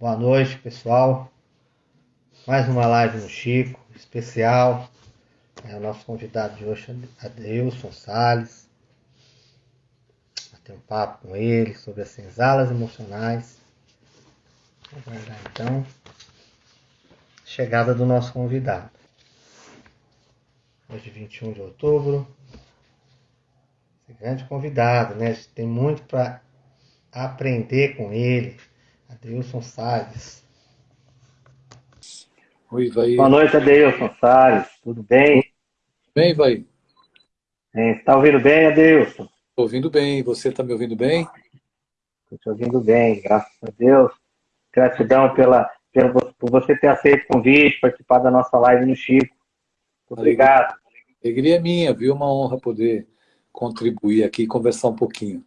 Boa noite, pessoal. Mais uma live no Chico, especial. É o nosso convidado de hoje, Adeilson Salles. Bater um papo com ele sobre as senzalas emocionais. Vamos aguardar então a chegada do nosso convidado. Hoje, 21 de outubro. Esse grande convidado, né? A gente tem muito para aprender com ele. Adeilson Salles. Oi, vai. Boa noite, Adeilson Salles. Tudo bem? Bem, vai. Você está ouvindo bem, Adeilson? Estou ouvindo bem. Você está me ouvindo bem? Estou te ouvindo bem, graças a Deus. Gratidão pela, pela, por você ter aceito o convite, participar da nossa live no Chico. Obrigado. Alegria é minha, viu? Uma honra poder contribuir aqui e conversar um pouquinho.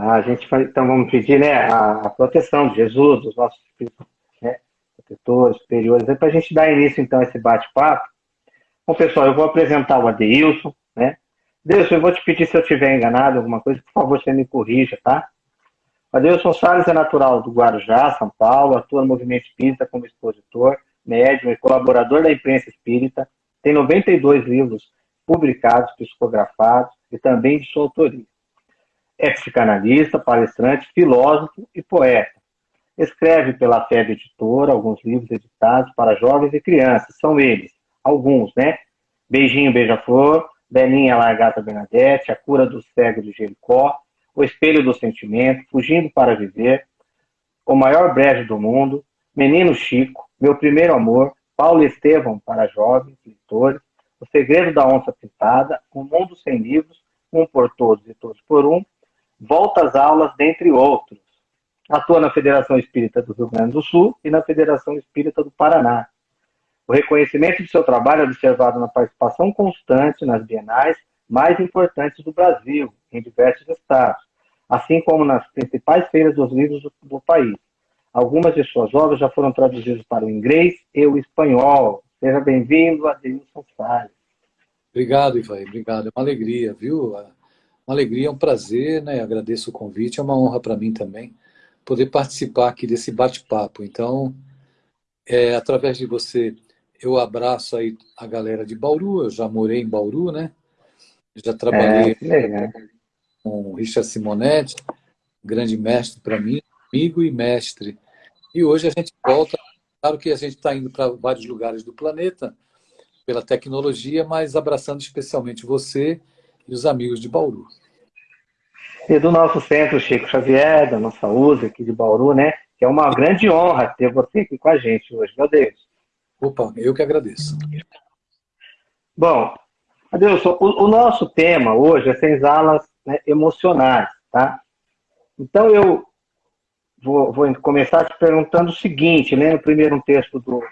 Ah, a gente vai, então vamos pedir né, a, proteção de Jesus, dos nossos né, protetores, superiores, para a gente dar início então a esse bate-papo. Bom, pessoal, eu vou apresentar o Adeilson, né? Deus, eu vou te pedir se eu estiver enganado alguma coisa, por favor, você me corrija, tá? Adeilson Salles é natural do Guarujá, São Paulo, atua no movimento espírita como expositor, médium e colaborador da imprensa espírita, tem 92 livros publicados, psicografados e também de sua autoria. É psicanalista, palestrante, filósofo e poeta. Escreve pela FEB Editora alguns livros editados para jovens e crianças. São eles, alguns, né? Beijinho Beija-Flor, Belinha Largata Bernadette, A Cura do Cego de Jericó, O Espelho do Sentimento, Fugindo para Viver, O Maior Brejo do Mundo, Menino Chico, Meu Primeiro Amor, Paulo Estevam para jovens leitores, O Segredo da Onça Pintada, Um Mundo Sem Livros, Um por Todos e Todos por Um, Volta às Aulas, dentre outros. Atua na Federação Espírita do Rio Grande do Sul e na Federação Espírita do Paraná. O reconhecimento de seu trabalho é observado na participação constante nas bienais mais importantes do Brasil, em diversos estados, assim como nas principais feiras dos livros do, do país. Algumas de suas obras já foram traduzidas para o inglês e o espanhol. Seja bem-vindo, Adilson Salles. Obrigado, Ivaí. Obrigado. É uma alegria, viu? Uma alegria, é um prazer, né? Agradeço o convite. É uma honra para mim também poder participar aqui desse bate-papo. Então, é, através de você, eu abraço aí a galera de Bauru. Eu já morei em Bauru, né? Já trabalhei é, com o Richard Simonetti, grande mestre para mim, amigo e mestre. E hoje a gente volta, claro que a gente está indo para vários lugares do planeta pela tecnologia, mas abraçando especialmente você e os amigos de Bauru. E do nosso centro, Chico Xavier, da nossa USA aqui de Bauru, né? Que é uma grande honra ter você aqui com a gente hoje, meu Deus. Opa, eu que agradeço. Bom, Adeus, o, o nosso tema hoje é senzalas né, emocionais, tá? Então eu vou, vou, começar te perguntando o seguinte, né? No primeiro um texto do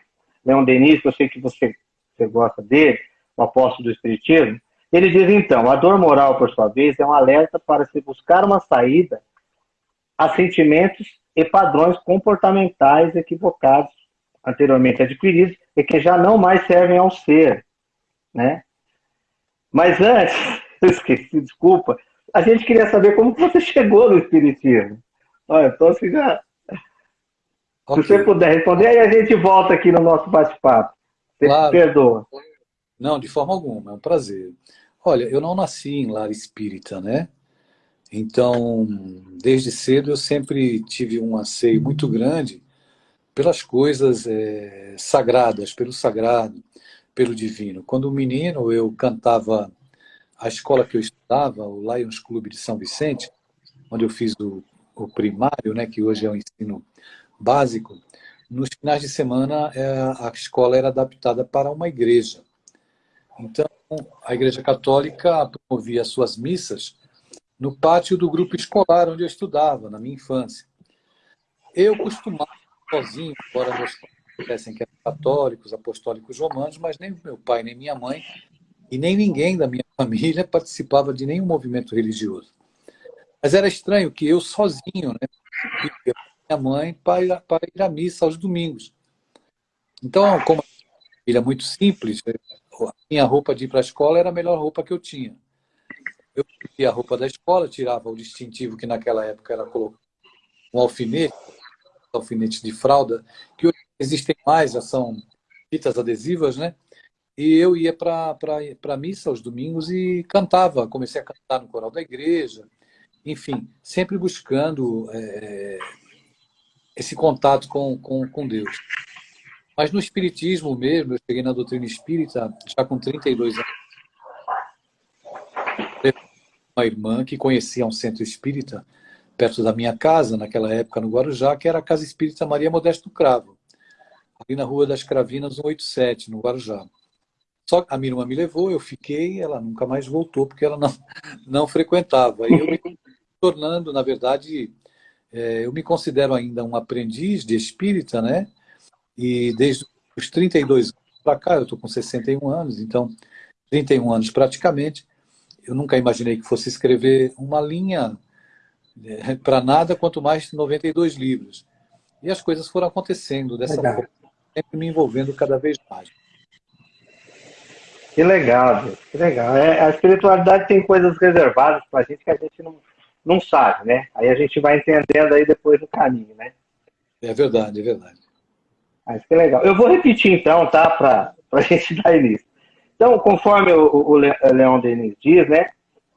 Leon Denis, que eu sei que você, você gosta dele, o apóstolo do Espiritismo, ele diz então, a dor moral, por sua vez, é um alerta para se buscar uma saída a sentimentos e padrões comportamentais equivocados anteriormente adquiridos e que já não mais servem ao ser, né? Mas antes, eu esqueci, desculpa, a gente queria saber como você chegou no Espiritismo. Olha, então assim já... Okay. Se você puder responder, aí a gente volta aqui no nosso bate-papo. Você claro. perdoa. Não, de forma alguma, é um prazer. Olha, eu não nasci em lar espírita, né? Então, desde cedo eu sempre tive um anseio muito grande pelas coisas é, sagradas, pelo sagrado, pelo divino. Quando menino eu cantava a escola que eu estudava, o Lions Clube de São Vicente, onde eu fiz o, o primário, né, que hoje é o ensino básico, nos finais de semana é, a escola era adaptada para uma igreja. Então, a Igreja Católica promovia suas missas no pátio do grupo escolar onde eu estudava, na minha infância. Eu costumava sozinho, embora meus pais que eram católicos, apostólicos romanos, mas nem meu pai, nem minha mãe, e nem ninguém da minha família participava de nenhum movimento religioso. Mas era estranho que eu sozinho, né, minha mãe para, ir à missa aos domingos. Então, como família muito simples, a minha roupa de ir para a escola era a melhor roupa que eu tinha. Eu pedia a roupa da escola, tirava o distintivo que naquela época era colocar um alfinete, alfinetes de fralda, que hoje existem mais, são fitas adesivas, né? E eu ia para a missa aos domingos e cantava. Comecei a cantar no coral da igreja. Enfim, sempre buscando é, esse contato com, com, com Deus. Mas no Espiritismo mesmo, eu cheguei na doutrina espírita já com 32 anos. Uma irmã que conhecia um centro espírita perto da minha casa, naquela época no Guarujá, que era a Casa Espírita Maria Modesto Cravo, ali na Rua das Cravinas, 187, no Guarujá. Só que a minha irmã me levou, eu fiquei, ela nunca mais voltou, porque ela não, não frequentava. E eu me tornando, na verdade, é, eu me considero ainda um aprendiz de espírita, né? E desde os 32 anos para cá, eu estou com 61 anos, então 31 anos praticamente, eu nunca imaginei que fosse escrever uma linha é, para nada, quanto mais 92 livros. E as coisas foram acontecendo dessa Legal. forma, sempre me envolvendo cada vez mais. Que legal, Deus, que legal. É, a espiritualidade tem coisas reservadas para a gente que a gente não, não sabe, né? Aí a gente vai entendendo aí depois do caminho, né? É verdade, é verdade. Mas que legal. Eu vou repetir então, tá? Para a gente dar início. Então, conforme o, o Denis diz, né?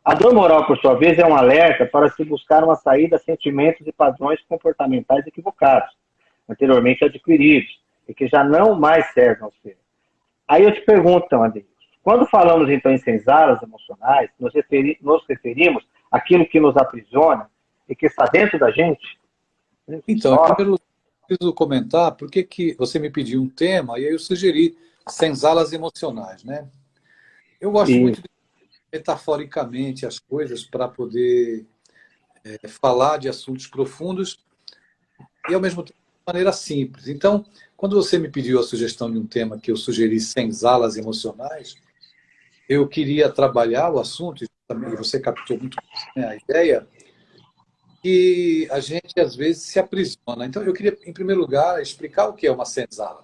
A dor moral, por sua vez, é um alerta para se buscar uma saída a sentimentos e padrões comportamentais equivocados, anteriormente adquiridos, e que já não mais servem ao ser. Aí eu te pergunto, então, André, quando falamos, então, em senzalas emocionais, nos, referi nos referimos àquilo que nos aprisiona e que está dentro da gente? Então, Só... eu preciso comentar por que, você me pediu um tema e aí eu sugeri senzalas emocionais, né? Eu gosto Sim. muito de metaforicamente as coisas para poder é, falar de assuntos profundos e, ao mesmo tempo, de maneira simples. Então, quando você me pediu a sugestão de um tema que eu sugeri senzalas emocionais, eu queria trabalhar o assunto, e você captou muito bem a ideia, que a gente às vezes se aprisiona. Então eu queria, em primeiro lugar, explicar o que é uma senzala.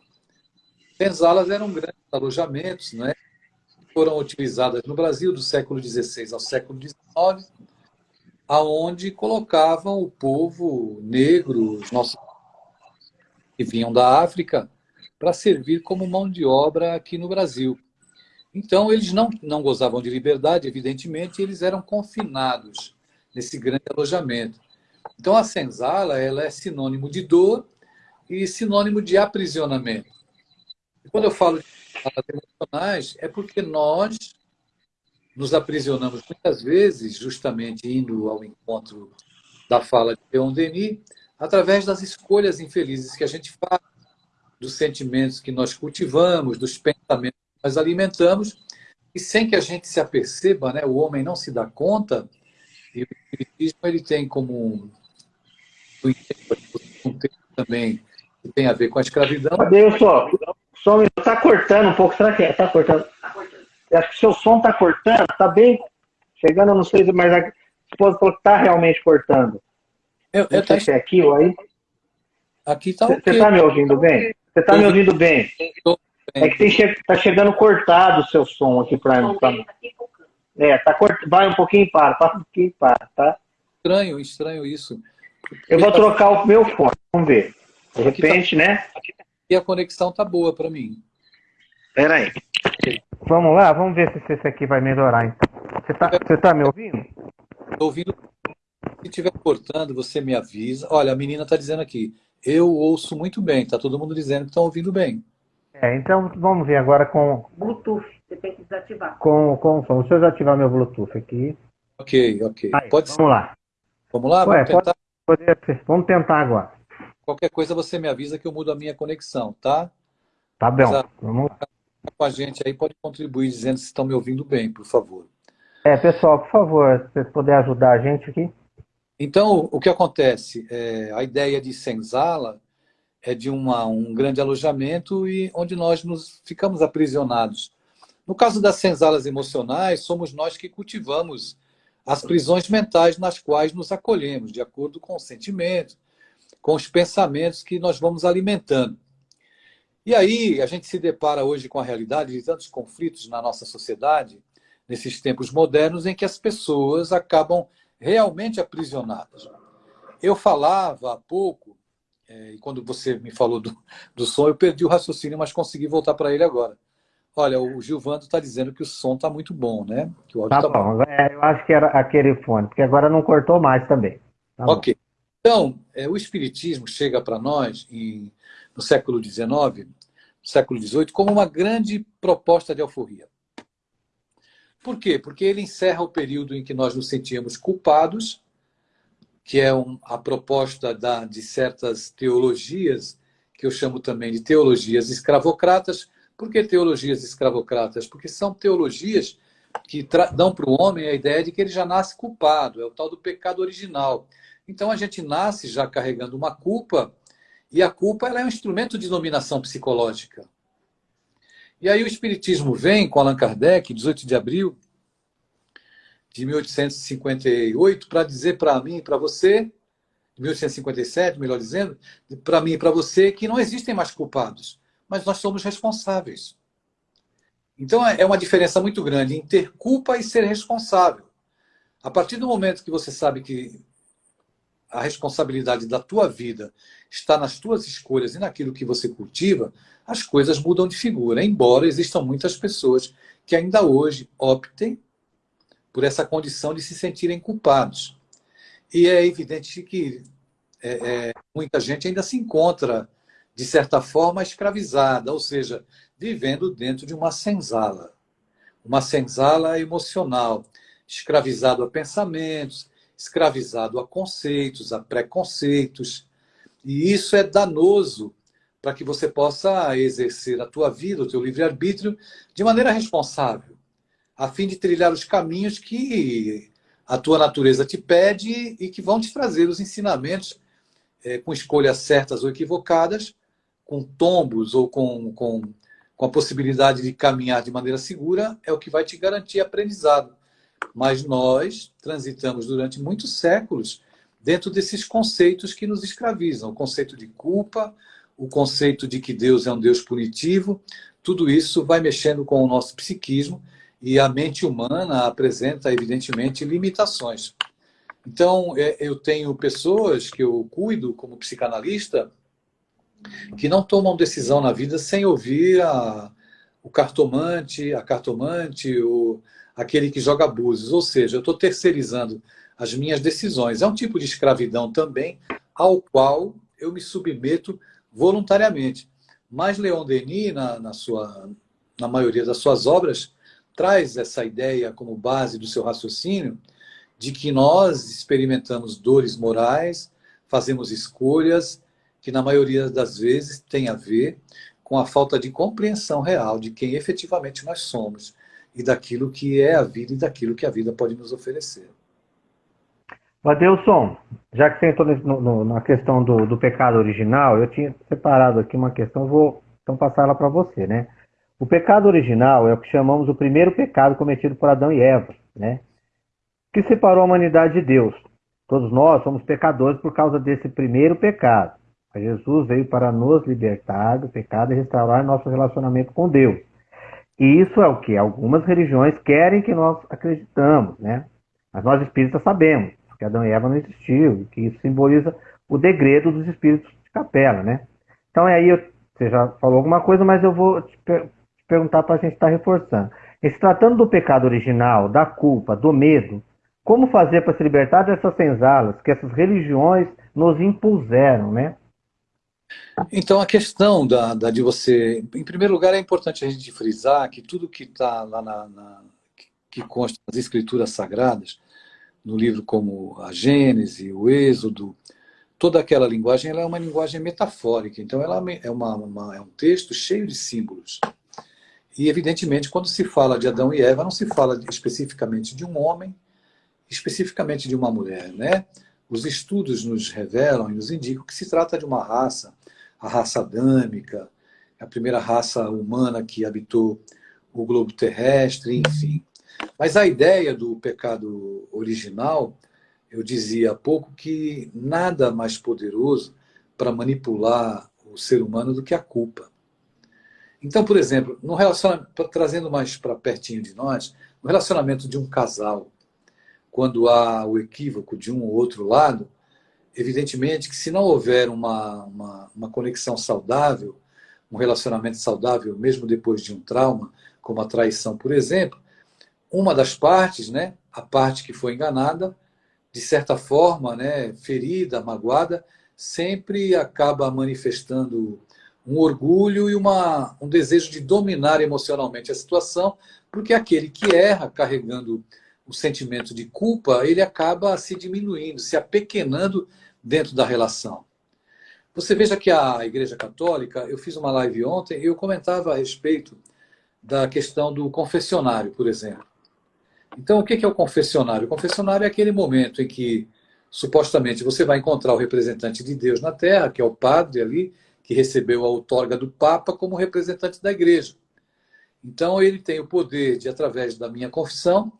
Senzalas eram grandes alojamentos, né? foram utilizadas no Brasil do século XVI ao século XIX, aonde colocavam o povo negro, os nossos que vinham da África, para servir como mão de obra aqui no Brasil. Então, eles não, não gozavam de liberdade, evidentemente, eles eram confinados nesse grande alojamento. Então, a senzala ela é sinônimo de dor e sinônimo de aprisionamento. E quando eu falo de emocionais, é porque nós nos aprisionamos muitas vezes, justamente indo ao encontro da fala de Leon Denis, através das escolhas infelizes que a gente faz, dos sentimentos que nós cultivamos, dos pensamentos nós alimentamos, e sem que a gente se aperceba, né, o homem não se dá conta, e o espiritismo ele tem como um texto também que tem a ver com a escravidão. Cadê o som? O som está cortando um pouco, será que está é? cortando? Tá cortando. Acho que o seu som está cortando, está bem chegando, não sei se mas a esposa falou que está realmente cortando. Eu, eu não sei é aqui ou aí. Aqui está Você está me ouvindo bem? Você está me ouvindo bem? É que está che chegando cortado o seu som aqui para mim. Pra... É, tá cort... vai um pouquinho para, passa um pouquinho para, tá? Estranho, estranho isso. Eu vou trocar o meu fone, vamos ver. De tá- repente, tá... né? E a conexão tá boa para mim. Espera aí. Vamos lá, vamos ver se esse aqui vai melhorar. Então. Você tá, você tá me ouvindo? Estou ouvindo. Se estiver cortando, você me avisa. Olha, a menina está dizendo aqui, eu ouço muito bem. Tá todo mundo dizendo que estão ouvindo bem. É, então vamos ver agora com. Bluetooth, você tem que desativar. Com, com o som. Deixa eu desativar meu Bluetooth aqui. Ok, ok. Aí, Pode vamos ser. lá. Vamos lá? Ué, vamos, tentar? Pode, vamos tentar agora. Qualquer coisa você me avisa que eu mudo a minha conexão, tá? Tá bom. Mas, vamos com a gente aí pode contribuir dizendo se estão me ouvindo bem, por favor. É, pessoal, por favor, se vocês puderem ajudar a gente aqui. Então, o que acontece? É, a ideia de senzala é de uma, um grande alojamento e onde nós nos ficamos aprisionados. No caso das senzalas emocionais, somos nós que cultivamos as prisões mentais nas quais nos acolhemos, de acordo com os sentimentos, com os pensamentos que nós vamos alimentando. E aí a gente se depara hoje com a realidade de tantos conflitos na nossa sociedade, nesses tempos modernos, em que as pessoas acabam realmente aprisionadas. Eu falava há pouco é, e quando você me falou do, do som, eu perdi o raciocínio, mas consegui voltar para ele agora. Olha, o Gilvando está dizendo que o som está muito bom, né? Que o tá, tá bom. bom. É, eu acho que era aquele fone, porque agora não cortou mais também. Tá ok. Bom. Então, é, o Espiritismo chega para nós em, no século XIX, século XVIII, como uma grande proposta de alforria. Por quê? Porque ele encerra o período em que nós nos sentíamos culpados, que é um, a proposta da, de certas teologias, que eu chamo também de teologias escravocratas, por que teologias escravocratas? Porque são teologias que dão para o homem a ideia de que ele já nasce culpado, é o tal do pecado original. Então a gente nasce já carregando uma culpa, e a culpa ela é um instrumento de dominação psicológica. E aí o Espiritismo vem com Allan Kardec, 18 de abril de 1858, para dizer para mim e para você, 1857, melhor dizendo, para mim e para você, que não existem mais culpados mas nós somos responsáveis. Então é, é uma diferença muito grande em ter culpa e ser responsável. A partir do momento que você sabe que a responsabilidade da tua vida está nas tuas escolhas e naquilo que você cultiva, as coisas mudam de figura, embora existam muitas pessoas que ainda hoje optem por essa condição de se sentirem culpados. E é evidente que é, é, muita gente ainda se encontra de certa forma, escravizada, ou seja, vivendo dentro de uma senzala. Uma senzala emocional, escravizado a pensamentos, escravizado a conceitos, a preconceitos. E isso é danoso para que você possa exercer a tua vida, o teu livre-arbítrio, de maneira responsável, a fim de trilhar os caminhos que a tua natureza te pede e que vão te trazer os ensinamentos é, com escolhas certas ou equivocadas, com tombos ou com, com, com a possibilidade de caminhar de maneira segura, é o que vai te garantir aprendizado. Mas nós transitamos durante muitos séculos dentro desses conceitos que nos escravizam. O conceito de culpa, o conceito de que Deus é um Deus punitivo, tudo isso vai mexendo com o nosso psiquismo e a mente humana apresenta, evidentemente, limitações. Então, é, eu tenho pessoas que eu cuido como psicanalista que não tomam decisão na vida sem ouvir a, o cartomante, a cartomante, o, aquele que joga abusos. Ou seja, eu estou terceirizando as minhas decisões. É um tipo de escravidão também, ao qual eu me submeto voluntariamente. Mas Leon Denis, na, na, sua, na maioria das suas obras, traz essa ideia como base do seu raciocínio de que nós experimentamos dores morais, fazemos escolhas que na maioria das vezes tem a ver com a falta de compreensão real de quem efetivamente nós somos e daquilo que é a vida e daquilo que a vida pode nos oferecer. Adelson, já que você entrou no, no, na questão do, do, pecado original, eu tinha separado aqui uma questão, vou então passar ela para você, né? O pecado original é o que chamamos o primeiro pecado cometido por Adão e Eva, né? Que separou a humanidade de Deus. Todos nós somos pecadores por causa desse primeiro pecado. Jesus veio para nos libertar do pecado e restaurar nosso relacionamento com Deus. E isso é o que algumas religiões querem que nós acreditamos, né? Mas nós espíritas sabemos que Adão e Eva não existiu, que isso simboliza o degredo dos espíritos de capela, né? Então aí você já falou alguma coisa, mas eu vou te, per te perguntar para a gente estar tá reforçando. E se tratando do pecado original, da culpa, do medo, como fazer para se libertar dessas senzalas que essas religiões nos impuseram, né? Então, a questão da, da, de você... Em primeiro lugar, é importante a gente frisar que tudo que está lá na, na, que consta nas escrituras sagradas, no livro como a Gênese, o Êxodo, toda aquela linguagem ela é uma linguagem metafórica. Então, ela é, uma, uma, é um texto cheio de símbolos. E, evidentemente, quando se fala de Adão e Eva, não se fala especificamente de um homem, especificamente de uma mulher, né? Os estudos nos revelam e nos indicam que se trata de uma raça, a raça adâmica, a primeira raça humana que habitou o globo terrestre, enfim. Mas a ideia do pecado original, eu dizia há pouco que nada mais poderoso para manipular o ser humano do que a culpa. Então, por exemplo, no relacionamento, trazendo mais para pertinho de nós, no relacionamento de um casal, quando há o equívoco de um ou outro lado, evidentemente que se não houver uma, uma, uma conexão saudável, um relacionamento saudável, mesmo depois de um trauma, como a traição, por exemplo, uma das partes, né, a parte que foi enganada, de certa forma, né, ferida, magoada, sempre acaba manifestando um orgulho e uma, um desejo de dominar emocionalmente a situação, porque aquele que erra carregando o sentimento de culpa, ele acaba se diminuindo, se apequenando dentro da relação. Você veja que a Igreja Católica, eu fiz uma live ontem e eu comentava a respeito da questão do confessionário, por exemplo. Então, o que é o confessionário? O confessionário é aquele momento em que, supostamente, você vai encontrar o representante de Deus na Terra, que é o padre ali, que recebeu a outorga do Papa como representante da Igreja. Então, ele tem o poder de, através da minha confissão,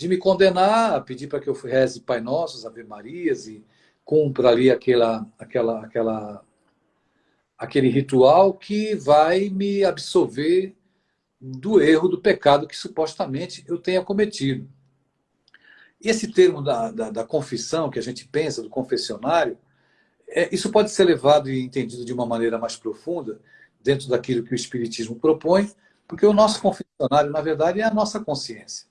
de me condenar, a pedir para que eu reze Pai Nossos, Ave Marias e cumpra ali aquela, aquela, aquela, aquele ritual que vai me absolver do erro, do pecado que supostamente eu tenha cometido. Esse termo da, da, da confissão que a gente pensa, do confessionário, é, isso pode ser levado e entendido de uma maneira mais profunda dentro daquilo que o Espiritismo propõe, porque o nosso confessionário, na verdade, é a nossa consciência.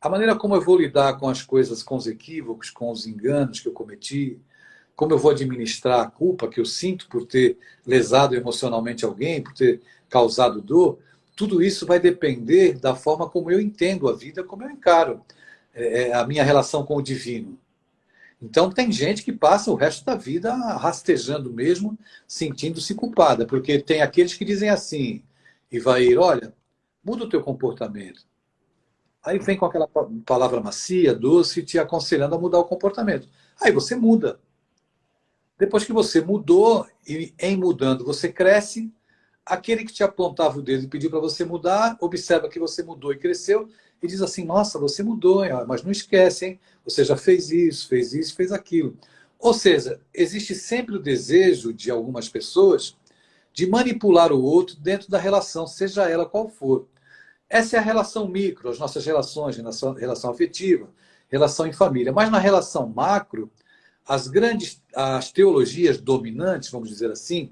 A maneira como eu vou lidar com as coisas, com os equívocos, com os enganos que eu cometi, como eu vou administrar a culpa que eu sinto por ter lesado emocionalmente alguém, por ter causado dor, tudo isso vai depender da forma como eu entendo a vida, como eu encaro é, é, a minha relação com o divino. Então, tem gente que passa o resto da vida rastejando mesmo, sentindo-se culpada, porque tem aqueles que dizem assim, e vai ir, olha, muda o teu comportamento. Aí vem com aquela palavra macia, doce, te aconselhando a mudar o comportamento. Aí você muda. Depois que você mudou, e em mudando você cresce, aquele que te apontava o dedo e pediu para você mudar, observa que você mudou e cresceu, e diz assim, nossa, você mudou, mas não esquece, hein? Você já fez isso, fez isso, fez aquilo. Ou seja, existe sempre o desejo de algumas pessoas de manipular o outro dentro da relação, seja ela qual for. Essa é a relação micro, as nossas relações, relação, afetiva, relação em família. Mas na relação macro, as grandes, as teologias dominantes, vamos dizer assim,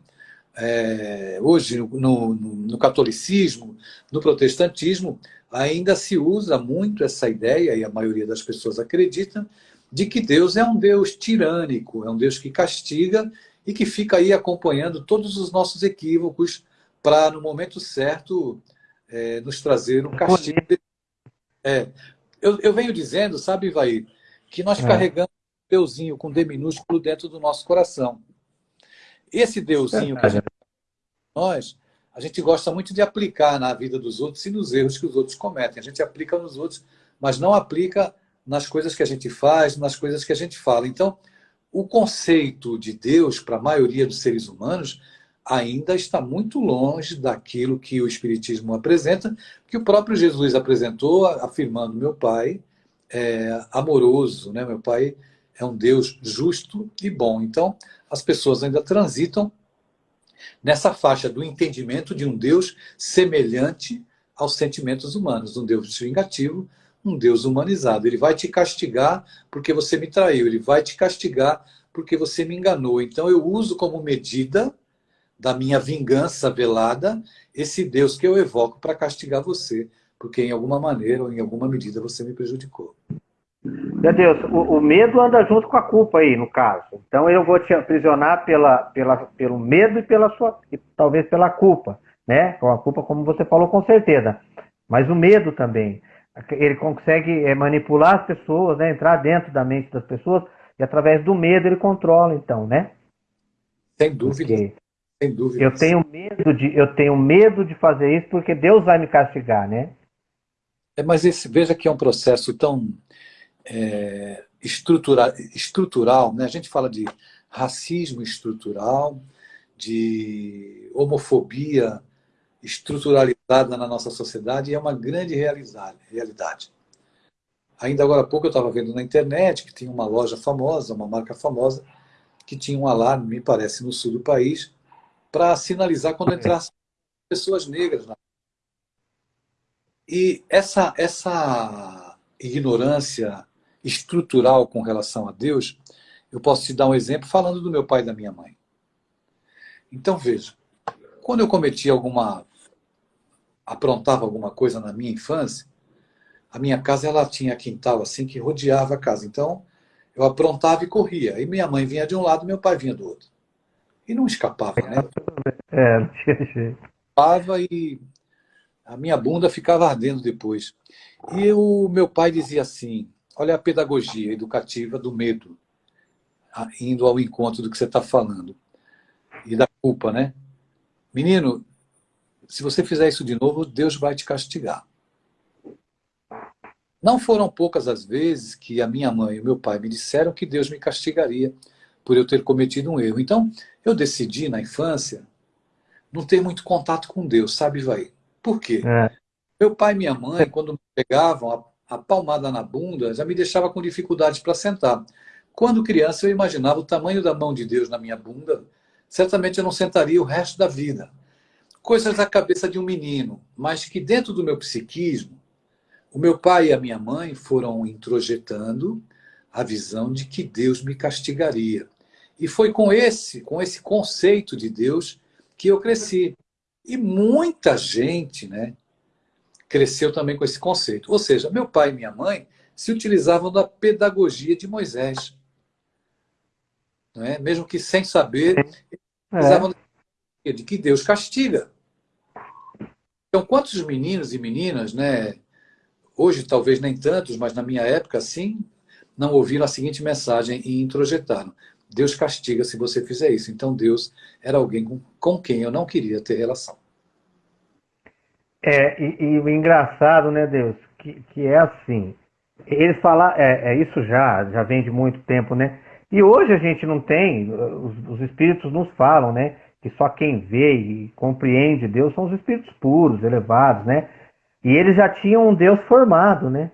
é, hoje no, no, no, catolicismo, no protestantismo, ainda se usa muito essa ideia, e a maioria das pessoas acredita, de que Deus é um Deus tirânico, é um Deus que castiga e que fica aí acompanhando todos os nossos equívocos para, no momento certo, é, nos trazer um castigo. É, eu, eu, venho dizendo, sabe, Ivaí, que nós é. carregamos um Deusinho com D minúsculo dentro do nosso coração. Esse Deusinho que a gente nós, a gente gosta muito de aplicar na vida dos outros e nos erros que os outros cometem. A gente aplica nos outros, mas não aplica nas coisas que a gente faz, nas coisas que a gente fala. Então, o conceito de Deus para a maioria dos seres humanos ainda está muito longe daquilo que o Espiritismo apresenta, que o próprio Jesus apresentou, afirmando: meu Pai é amoroso, né? meu Pai é um Deus justo e bom. Então, as pessoas ainda transitam nessa faixa do entendimento de um Deus semelhante aos sentimentos humanos, um Deus vingativo, um Deus humanizado. Ele vai te castigar porque você me traiu, ele vai te castigar porque você me enganou. Então eu uso como medida da minha vingança velada esse Deus que eu evoco para castigar você, porque em alguma maneira ou em alguma medida você me prejudicou. Meu Deus, o, o, medo anda junto com a culpa aí, no caso. Então eu vou te aprisionar pela, pela, pelo medo e pela sua, e talvez pela culpa, né? Com a culpa, como você falou, com certeza. Mas o medo também. Ele consegue é, manipular as pessoas, né? entrar dentro da mente das pessoas, e através do medo ele controla, então, né? Sem dúvida. Porque Sem dúvida. Eu tenho medo de, eu tenho medo de fazer isso porque Deus vai me castigar, né? É, mas esse, veja que é um processo tão é, estrutura, estrutural, né? a gente fala de racismo estrutural, de homofobia estruturalizada na nossa sociedade, e é uma grande realidade. Ainda agora há pouco eu estava vendo na internet que tinha uma loja famosa, uma marca famosa, que tinha um alarme, me parece, no sul do país, para sinalizar quando entrassem pessoas negras. E essa, essa ignorância estrutural com relação a Deus, Eu posso te dar um exemplo falando do meu pai e da minha mãe. Então, veja, quando eu cometi alguma. aprontava alguma coisa na minha infância, a minha casa ela tinha quintal assim que rodeava a casa. Então, eu aprontava e corria. E minha mãe vinha de um lado, meu pai vinha do outro. E não escapava, né? É, não tinha jeito. Escapava e a minha bunda ficava ardendo depois. E o meu pai dizia assim: olha a pedagogia educativa do medo, indo ao encontro do que você está falando, e da culpa, né? Menino, se você fizer isso de novo, Deus vai te castigar. Não foram poucas as vezes que a minha mãe e meu pai me disseram que Deus me castigaria por eu ter cometido um erro. Então, eu decidi na infância não ter muito contato com Deus, sabe, vai? Por quê? É. Meu pai e minha mãe, quando me pegavam a, a palmada na bunda, já me deixava com dificuldades para sentar. Quando criança, eu imaginava o tamanho da mão de Deus na minha bunda, certamente eu não sentaria o resto da vida. Coisas da cabeça de um menino, mas que dentro do meu psiquismo, o meu pai e a minha mãe foram introjetando a visão de que Deus me castigaria. E foi com esse, com esse conceito de Deus que eu cresci. E muita gente, né, cresceu também com esse conceito. Ou seja, meu pai e minha mãe se utilizavam da pedagogia de Moisés. Não é? Mesmo que sem saber, utilizavam é. de que Deus castiga. Então, quantos meninos e meninas, né, hoje talvez nem tantos, mas na minha época sim, não ouviram a seguinte mensagem e introjetaram. Deus castiga se você fizer isso. Então Deus era alguém com, com quem eu não queria ter relação. É, e, e, o engraçado, né, Deus, que, que é assim, eles falam, é, é, isso já, já vem de muito tempo, né? E hoje a gente não tem, os, os espíritos nos falam, né? Que só quem vê e compreende Deus são os espíritos puros, elevados, né? E eles já tinham um Deus formado, né?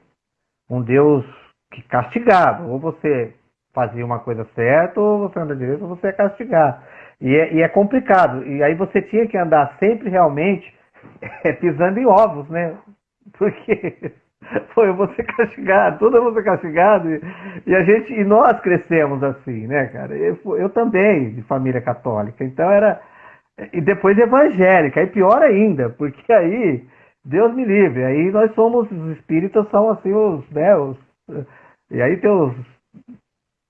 Um Deus que castigava. Ou você fazia uma coisa certa, ou você anda direito, ou você é castigado. E é, e é complicado. E aí você tinha que andar sempre realmente é, pisando em ovos, né? Porque foi eu vou ser castigado, tudo eu vou ser castigado. E, e, a gente, e nós crescemos assim, né, cara? Eu, eu também, de família católica. Então era. E depois evangélica, aí pior ainda, porque aí, Deus me livre, aí nós somos, os espíritas são assim, os, né, os, e aí tem os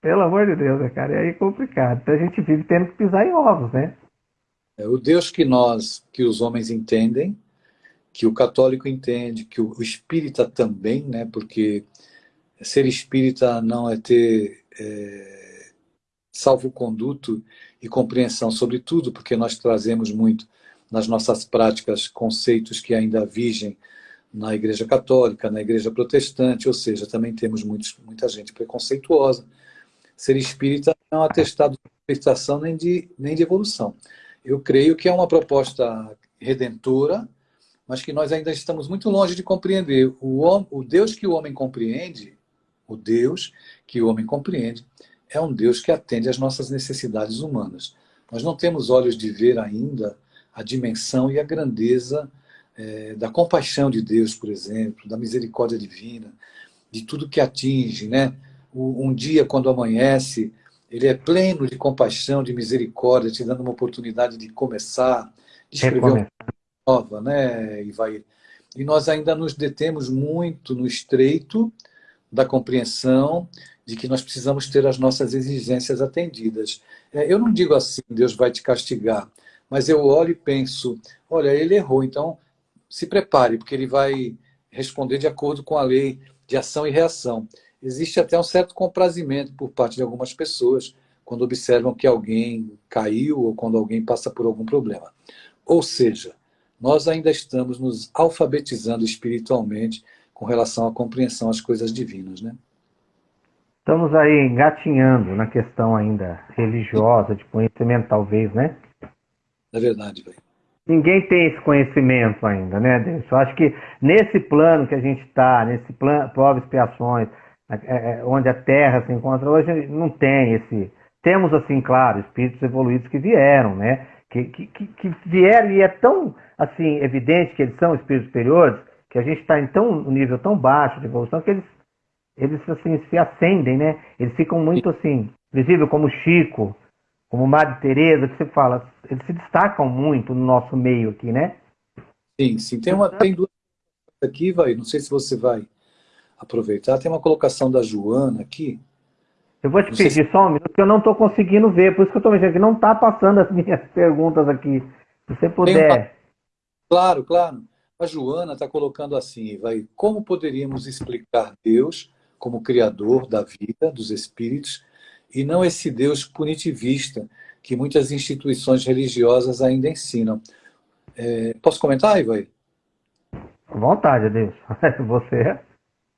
pelo amor de Deus, né, cara? E aí é complicado. Então a gente vive tendo que pisar em ovos, né? É o Deus que nós, que os homens entendem, que o católico entende, que o espírita também, né? Porque ser espírita não é ter é, salvo-conduto e compreensão sobre tudo, porque nós trazemos muito nas nossas práticas conceitos que ainda vigem na Igreja Católica, na Igreja Protestante, ou seja, também temos muitos, muita gente preconceituosa ser espírita não é um atestado de libertação nem de, nem de evolução. Eu creio que é uma proposta redentora, mas que nós ainda estamos muito longe de compreender. O, o Deus que o homem compreende, o Deus que o homem compreende, é um Deus que atende às nossas necessidades humanas. Nós não temos olhos de ver ainda a dimensão e a grandeza é, da compaixão de Deus, por exemplo, da misericórdia divina, de tudo que atinge, né? Um dia quando amanhece, ele é pleno de compaixão, de misericórdia, te dando uma oportunidade de começar, de escrever uma nova, né, e vai. E nós ainda nos detemos muito no estreito da compreensão de que nós precisamos ter as nossas exigências atendidas. É, eu não digo assim, Deus vai te castigar, mas eu olho e penso, olha, ele errou, então se prepare, porque ele vai responder de acordo com a lei de ação e reação existe até um certo comprazimento por parte de algumas pessoas quando observam que alguém caiu ou quando alguém passa por algum problema. Ou seja, nós ainda estamos nos alfabetizando espiritualmente com relação à compreensão às coisas divinas, né? Estamos aí engatinhando na questão ainda religiosa, de conhecimento talvez, né? É verdade, velho. Ninguém tem esse conhecimento ainda, né, Deus? Eu acho que nesse plano que a gente está, nesse plano, provas expiações, onde a Terra se encontra hoje, não tem esse. Temos, assim, claro, espíritos evoluídos que vieram, né? Que, que, que vieram e é tão, assim, evidente que eles são espíritos superiores, que a gente está em tão, um nível tão baixo de evolução que eles, eles, assim, se acendem, né? Eles ficam muito, assim, visível como Chico, como Madre Teresa, que você fala, eles se destacam muito no nosso meio aqui, né? Sim, sim. Tem, uma, tem duas aqui, vai, não sei se você vai aproveitar. Tem uma colocação da Joana aqui. Eu vou te não pedir se... só um minuto, porque eu não estou conseguindo ver, por isso que eu estou mexendo aqui. Não está passando as minhas perguntas aqui. Se você puder. Claro, claro. A Joana está colocando assim, vai, como poderíamos explicar Deus como Criador da vida, dos espíritos, e não esse Deus punitivista que muitas instituições religiosas ainda ensinam. É, posso comentar, Ivaí? Vontade, Deus. Você.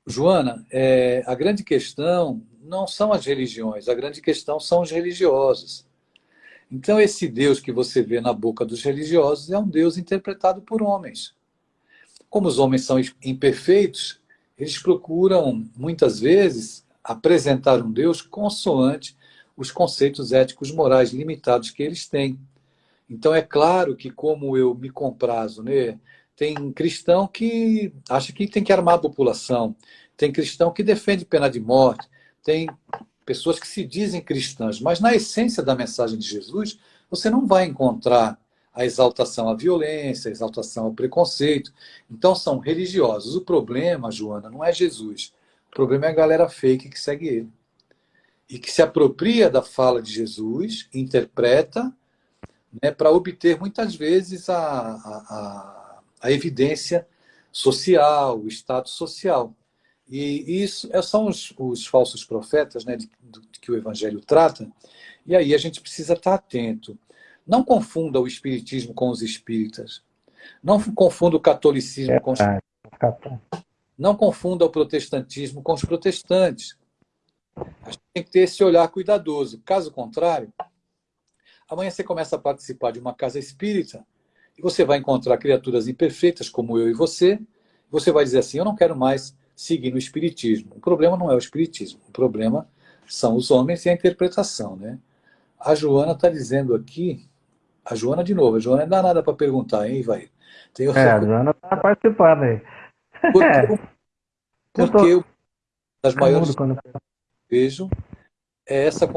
Joana, é, a grande questão não são as religiões, a grande questão são os religiosos. Então, esse Deus que você vê na boca dos religiosos é um Deus interpretado por homens. Como os homens são imperfeitos, eles procuram, muitas vezes, apresentar um Deus consoante os conceitos éticos morais limitados que eles têm. Então, é claro que, como eu me comprazo, né, tem cristão que acha que tem que armar a população, tem cristão que defende pena de morte, tem pessoas que se dizem cristãs, mas na essência da mensagem de Jesus, você não vai encontrar a exaltação à violência, a exaltação ao preconceito. Então são religiosos. O problema, Joana, não é Jesus. O problema é a galera fake que segue ele. E que se apropria da fala de Jesus, interpreta, né, para obter muitas vezes a, a, a, evidência social, o status social. E isso é, são os, os falsos profetas né, de, de, que o Evangelho trata, e aí a gente precisa estar atento. Não confunda o espiritismo com os espíritas. Não confunda o catolicismo com os... Não confunda o protestantismo com os protestantes. A gente tem que ter esse olhar cuidadoso. Caso contrário, amanhã você começa a participar de uma casa espírita e você vai encontrar criaturas imperfeitas como eu e você. Você vai dizer assim, eu não quero mais seguir no espiritismo. O problema não é o espiritismo. O problema são os homens e a interpretação. Né? A Joana está dizendo aqui a Joana de novo. A Joana é danada para perguntar, hein, vai. Tem é, a Joana está participando aí. Porque, é. porque eu tô... das maiores quando... que vejo é essa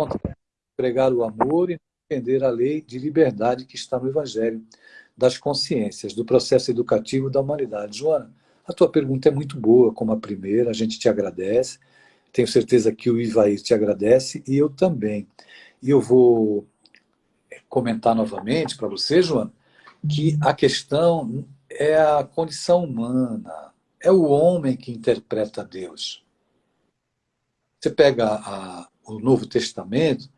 pregar o amor e defender a lei de liberdade que está no Evangelho das consciências, do processo educativo da humanidade. Joana, a tua pergunta é muito boa, como a primeira, a gente te agradece. Tenho certeza que o Ivair te agradece e eu também. E eu vou comentar novamente para você, João, que a questão é a condição humana, é o homem que interpreta Deus. Você pega a, o Novo Testamento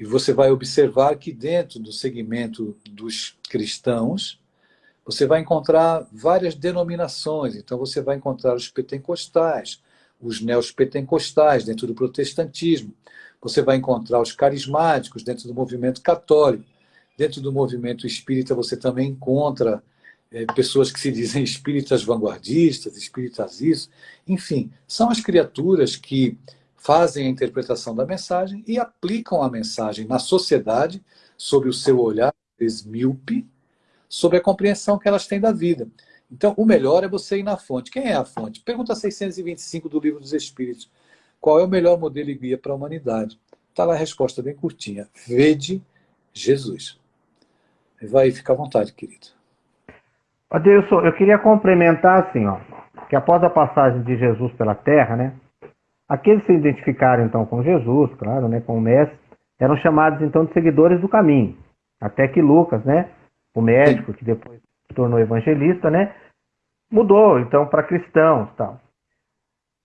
e você vai observar que dentro do segmento dos cristãos, você vai encontrar várias denominações. Então você vai encontrar os pentecostais, os neopentecostais dentro do protestantismo. Você vai encontrar os carismáticos dentro do movimento católico. Dentro do movimento espírita você também encontra é, pessoas que se dizem espíritas vanguardistas, espíritas isso. Enfim, são as criaturas que fazem a interpretação da mensagem e aplicam a mensagem na sociedade sob o seu olhar esmíope, sobre a compreensão que elas têm da vida. Então, o melhor é você ir na fonte. Quem é a fonte? Pergunta 625 do Livro dos Espíritos. Qual é o melhor modelo e guia para a humanidade? Está lá a resposta bem curtinha. Vede Jesus. Vai, fica à vontade, querido. Adeilson, eu queria complementar assim, ó, que após a passagem de Jesus pela Terra, né, aqueles que se identificaram então com Jesus, claro, né, com o Mestre, eram chamados então de seguidores do caminho. Até que Lucas, né, o médico que depois se tornou evangelista, né, mudou então para cristãos, tal.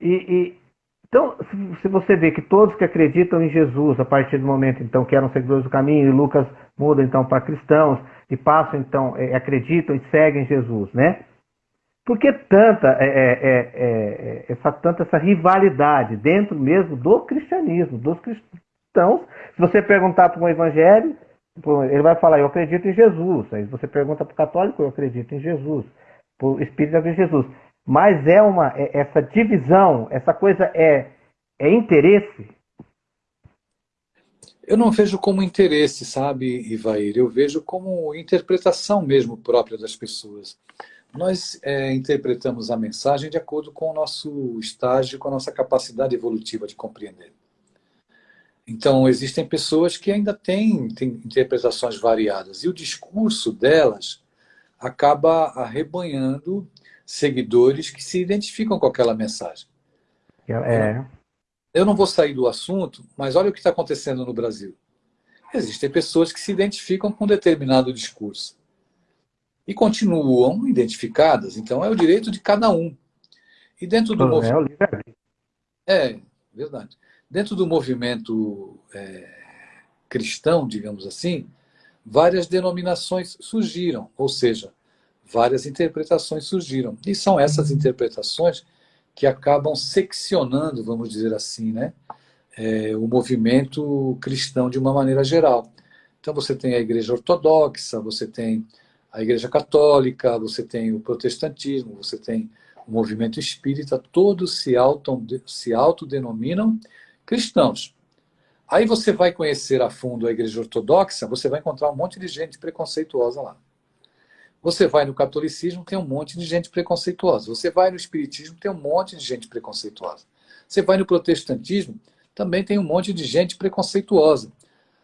E, e então, se você vê que todos que acreditam em Jesus, a partir do momento então que eram seguidores do caminho, e Lucas muda então para cristãos, e passam então, é, acreditam e seguem Jesus, né? Por que tanta, é, é, é, essa, tanta essa rivalidade dentro mesmo do cristianismo, dos cristãos? Se você perguntar para um evangelho, ele vai falar, eu acredito em Jesus. Aí você pergunta para o católico, eu acredito em Jesus. Para o espírito, em Jesus. Mas é uma é, essa divisão, essa coisa é, é interesse? Eu não vejo como interesse, sabe, Ivair? Eu vejo como interpretação mesmo própria das pessoas. Nós é, interpretamos a mensagem de acordo com o nosso estágio, com a nossa capacidade evolutiva de compreender. Então, existem pessoas que ainda têm, têm interpretações variadas, e o discurso delas acaba arrebanhando seguidores que se identificam com aquela mensagem. É. Eu não vou sair do assunto, mas olha o que está acontecendo no Brasil. Existem pessoas que se identificam com determinado discurso e continuam identificadas. Então, é o direito de cada um. E dentro do É movimento... É, verdade. Dentro do movimento é, cristão, digamos assim, várias denominações surgiram, ou seja, várias interpretações surgiram. E são essas interpretações que acabam seccionando, vamos dizer assim, né, é, o movimento cristão de uma maneira geral. Então você tem a igreja ortodoxa, você tem a igreja católica, você tem o protestantismo, você tem o movimento espírita, todos se, auto, se autodenominam cristãos. Aí você vai conhecer a fundo a igreja ortodoxa, você vai encontrar um monte de gente preconceituosa lá. Você vai no catolicismo, tem um monte de gente preconceituosa. Você vai no espiritismo, tem um monte de gente preconceituosa. Você vai no protestantismo, também tem um monte de gente preconceituosa.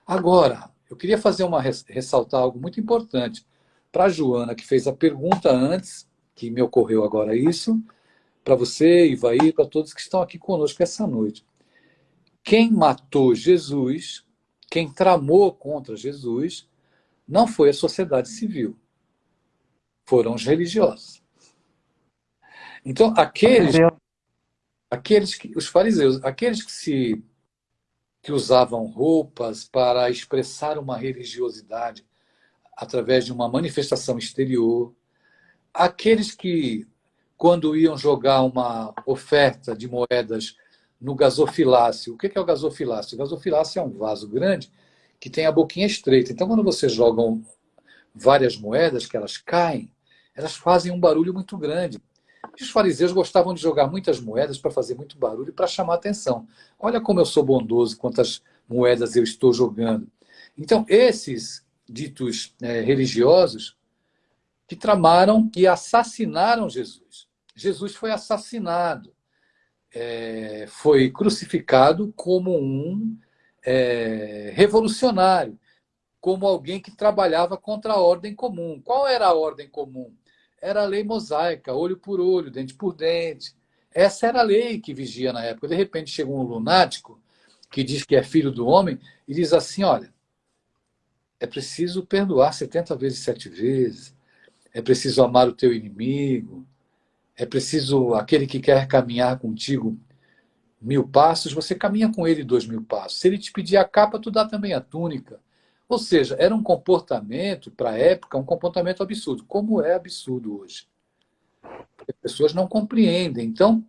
Agora, eu queria fazer uma ressaltar algo muito importante para a Joana, que fez a pergunta antes, que me ocorreu agora isso, para você, Ivaí, para todos que estão aqui conosco essa noite. Quem matou Jesus, quem tramou contra Jesus, não foi a sociedade civil, foram os religiosos. Então, aqueles, aqueles que, os fariseus, aqueles que se que usavam roupas para expressar uma religiosidade através de uma manifestação exterior, aqueles que, quando iam jogar uma oferta de moedas no gasofilácio, o que é o gasofilácio? O gasofilácio é um vaso grande que tem a boquinha estreita. Então, quando você joga várias moedas, que elas caem, elas fazem um barulho muito grande. E os fariseus gostavam de jogar muitas moedas para fazer muito barulho e para chamar atenção. Olha como eu sou bondoso, quantas moedas eu estou jogando. Então, esses ditos é, religiosos que tramaram e assassinaram Jesus. Jesus foi assassinado, é, foi crucificado como um é, revolucionário, como alguém que trabalhava contra a ordem comum. Qual era a ordem comum? Era a lei mosaica, olho por olho, dente por dente. Essa era a lei que vigia na época. De repente chegou um lunático que diz que é filho do homem e diz assim, olha, é preciso perdoar 70 vezes, sete vezes. É preciso amar o teu inimigo. É preciso, aquele que quer caminhar contigo mil passos, você caminha com ele dois mil passos. Se ele te pedir a capa, tu dá também a túnica. Ou seja, era um comportamento, para a época, um comportamento absurdo. Como é absurdo hoje? As pessoas não compreendem. Então,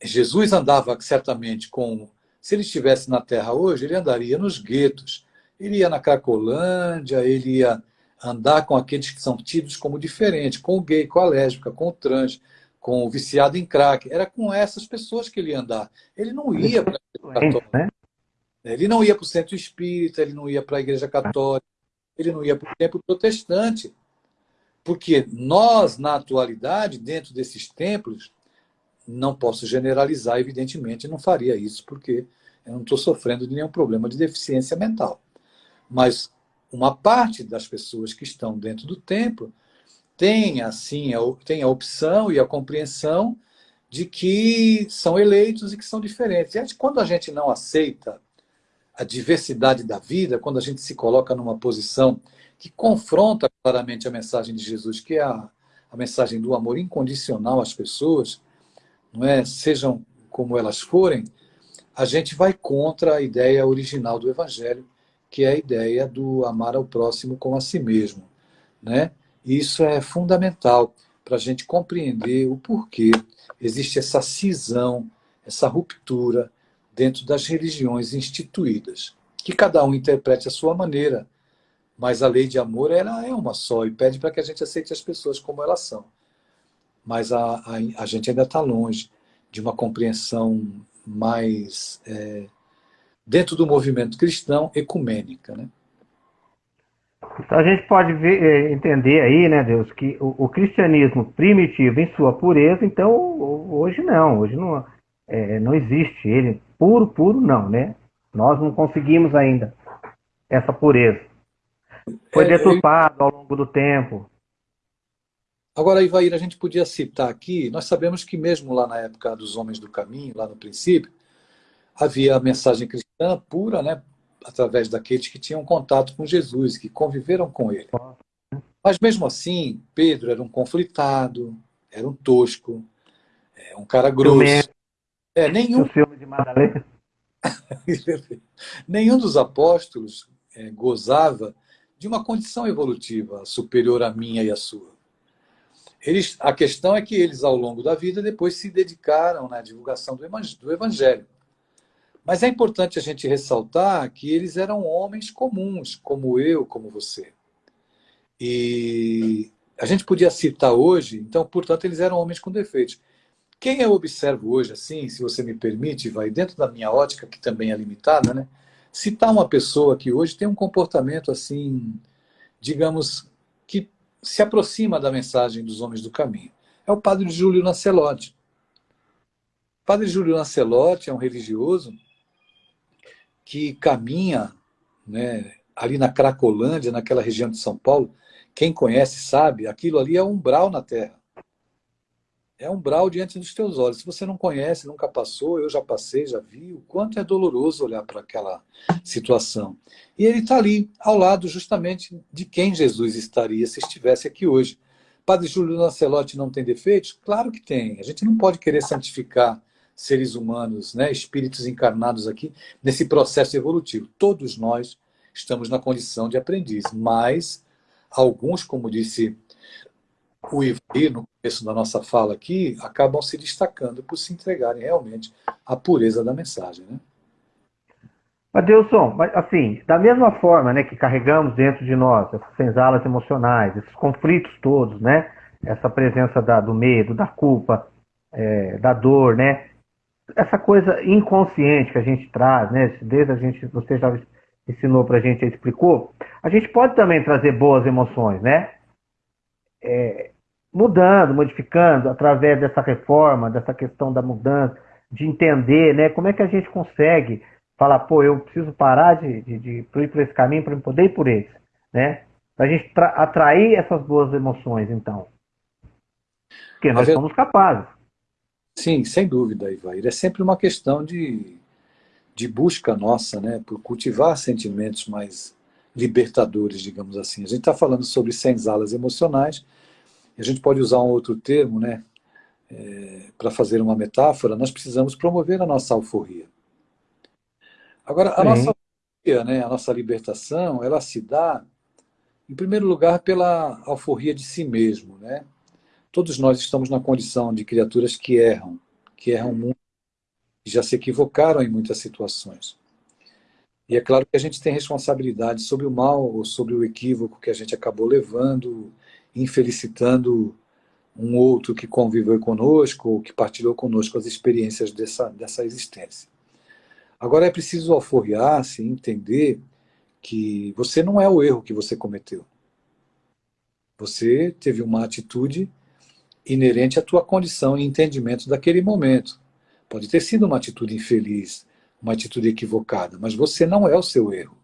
Jesus andava certamente com... Se ele estivesse na Terra hoje, ele andaria nos guetos, ele ia na Cracolândia, ele ia andar com aqueles que são tidos como diferentes, com o gay, com a lésbica, com o trans, com o viciado em crack. Era com essas pessoas que ele ia andar. Ele não ia para né? Ele não ia para o centro espírita, ele não ia para a igreja católica, ele não ia para o templo protestante. Porque nós, na atualidade, dentro desses templos, não posso generalizar, evidentemente, não faria isso, porque eu não estou sofrendo de nenhum problema de deficiência mental. Mas uma parte das pessoas que estão dentro do templo tem, assim, a, tem a opção e a compreensão de que são eleitos e que são diferentes. E quando a gente não aceita a diversidade da vida, quando a gente se coloca numa posição que confronta claramente a mensagem de Jesus, que é a, a mensagem do amor incondicional às pessoas, não é? sejam como elas forem, a gente vai contra a ideia original do Evangelho, que é a ideia do amar ao próximo como a si mesmo. Né? Isso é fundamental para a gente compreender o porquê existe essa cisão, essa ruptura dentro das religiões instituídas. Que cada um interprete a sua maneira, mas a lei de amor ela é uma só e pede para que a gente aceite as pessoas como elas são. Mas a, a, a gente ainda está longe de uma compreensão mais é, dentro do movimento cristão, ecumênica. Né? Então a gente pode ver, eh, entender aí, né, Deus, que o, o, cristianismo primitivo em sua pureza, então hoje não, hoje não, é, não existe ele puro, puro não, né? Nós não conseguimos ainda essa pureza. Foi é, deturpado ao longo do tempo. Agora, Ivair, a gente podia citar aqui, nós sabemos que mesmo lá na época dos Homens do Caminho, lá no princípio, havia a mensagem cristã pura, né, através daqueles que tinham contato com Jesus, que conviveram com ele. Mas mesmo assim, Pedro era um conflitado, era um tosco, é, um cara grosso. É, nenhum... O filme de Madalena. nenhum dos apóstolos é, gozava de uma condição evolutiva superior à minha e à sua. Eles, a questão é que eles, ao longo da vida, depois se dedicaram na divulgação do Evangelho. Mas é importante a gente ressaltar que eles eram homens comuns, como eu, como você. E a gente podia citar hoje, então, portanto, eles eram homens com defeitos. Quem eu observo hoje, assim, se você me permite, vai dentro da minha ótica, que também é limitada, né? Citar uma pessoa que hoje tem um comportamento, assim, digamos, que se aproxima da mensagem dos homens do caminho. É o padre Júlio Lancelotti. Padre Júlio Lancelotti é um religioso que caminha né, ali na Cracolândia, naquela região de São Paulo. Quem conhece sabe, aquilo ali é um umbral na Terra é um brau diante dos teus olhos. Se você não conhece, nunca passou, eu já passei, já vi, o quanto é doloroso olhar para aquela situação. E ele está ali, ao lado justamente de quem Jesus estaria se estivesse aqui hoje. Padre Júlio Lancelotti não tem defeitos? Claro que tem. A gente não pode querer santificar seres humanos, né, espíritos encarnados aqui, nesse processo evolutivo. Todos nós estamos na condição de aprendiz, mas alguns, como disse o Ivaí, no começo da nossa fala aqui, acabam se destacando por se entregarem realmente à pureza da mensagem. Né? Adilson, assim, da mesma forma né, que carregamos dentro de nós essas senzalas emocionais, esses conflitos todos, né, essa presença da, do medo, da culpa, é, da dor, né, essa coisa inconsciente que a gente traz, né, desde a gente, você já ensinou para a gente, explicou, a gente pode também trazer boas emoções, né? é, mudando, modificando, através dessa reforma, dessa questão da mudança, de entender né, como é que a gente consegue falar, pô, eu preciso parar de, de, de ir por esse caminho para poder ir por esse. Né? Para a gente atrair essas boas emoções, então. Porque nós somos capazes. Sim, sem dúvida, Ivair. É sempre uma questão de, de busca nossa, né, por cultivar sentimentos mais libertadores, digamos assim. A gente está falando sobre senzalas emocionais, e a gente pode usar um outro termo, né, é, para fazer uma metáfora, nós precisamos promover a nossa alforria. Agora, a nossa alforria, né, a nossa libertação, ela se dá, em primeiro lugar, pela alforria de si mesmo. Né? Todos nós estamos na condição de criaturas que erram, que erram muito, que já se equivocaram em muitas situações. E é claro que a gente tem responsabilidade sobre o mal ou sobre o equívoco que a gente acabou levando, infelicitando um outro que conviveu conosco ou que partilhou conosco as experiências dessa, dessa existência. Agora é preciso alforriar-se e entender que você não é o erro que você cometeu. Você teve uma atitude inerente à tua condição e entendimento daquele momento. Pode ter sido uma atitude infeliz, uma atitude equivocada, mas você não é o seu erro.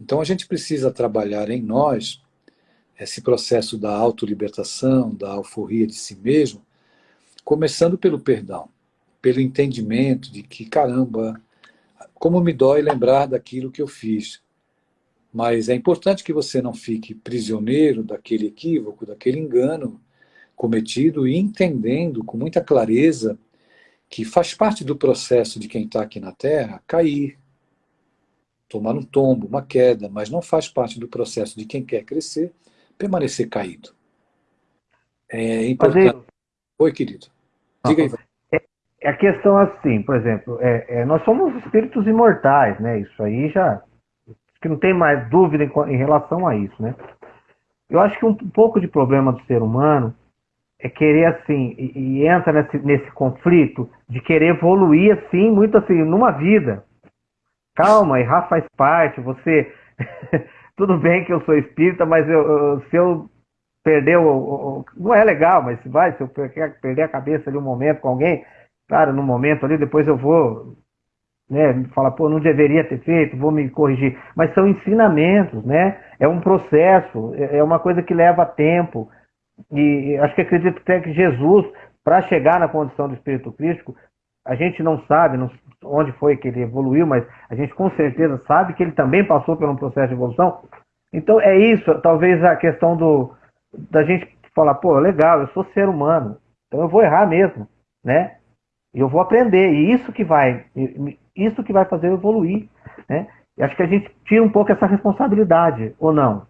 Então a gente precisa trabalhar em nós esse processo da autolibertação, da alforria de si mesmo, começando pelo perdão, pelo entendimento de que, caramba, como me dói lembrar daquilo que eu fiz. Mas é importante que você não fique prisioneiro daquele equívoco, daquele engano cometido e entendendo com muita clareza que faz parte do processo de quem está aqui na Terra cair, tomar um tombo, uma queda, mas não faz parte do processo de quem quer crescer permanecer caído. É importante. Mas, Oi, querido. Diga aí. É, é, a questão assim, por exemplo, é, é, nós somos espíritos imortais, né? Isso aí já que não tem mais dúvida em, em relação a isso, né? Eu acho que um, um pouco de problema do ser humano é querer assim, e, e entra nesse, nesse conflito de querer evoluir assim, muito assim, numa vida. Calma, errar faz parte, você. Tudo bem que eu sou espírita, mas eu, eu, se eu perder o, Não é legal, mas se vai, se eu perder a cabeça ali um momento com alguém, claro, no momento ali, depois eu vou né, fala, pô, não deveria ter feito, vou me corrigir, mas são ensinamentos, né? É um processo, é, é uma coisa que leva tempo. E acho que acredito até que Jesus, para chegar na condição do Espírito Crístico, a gente não sabe não, onde foi que ele evoluiu, mas a gente com certeza sabe que ele também passou por um processo de evolução. Então é isso, talvez a questão do da gente falar, pô, legal, eu sou ser humano, então eu vou errar mesmo, né? Eu vou aprender, e isso que vai, isso que vai fazer eu evoluir, né? E acho que a gente tira um pouco essa responsabilidade, ou não?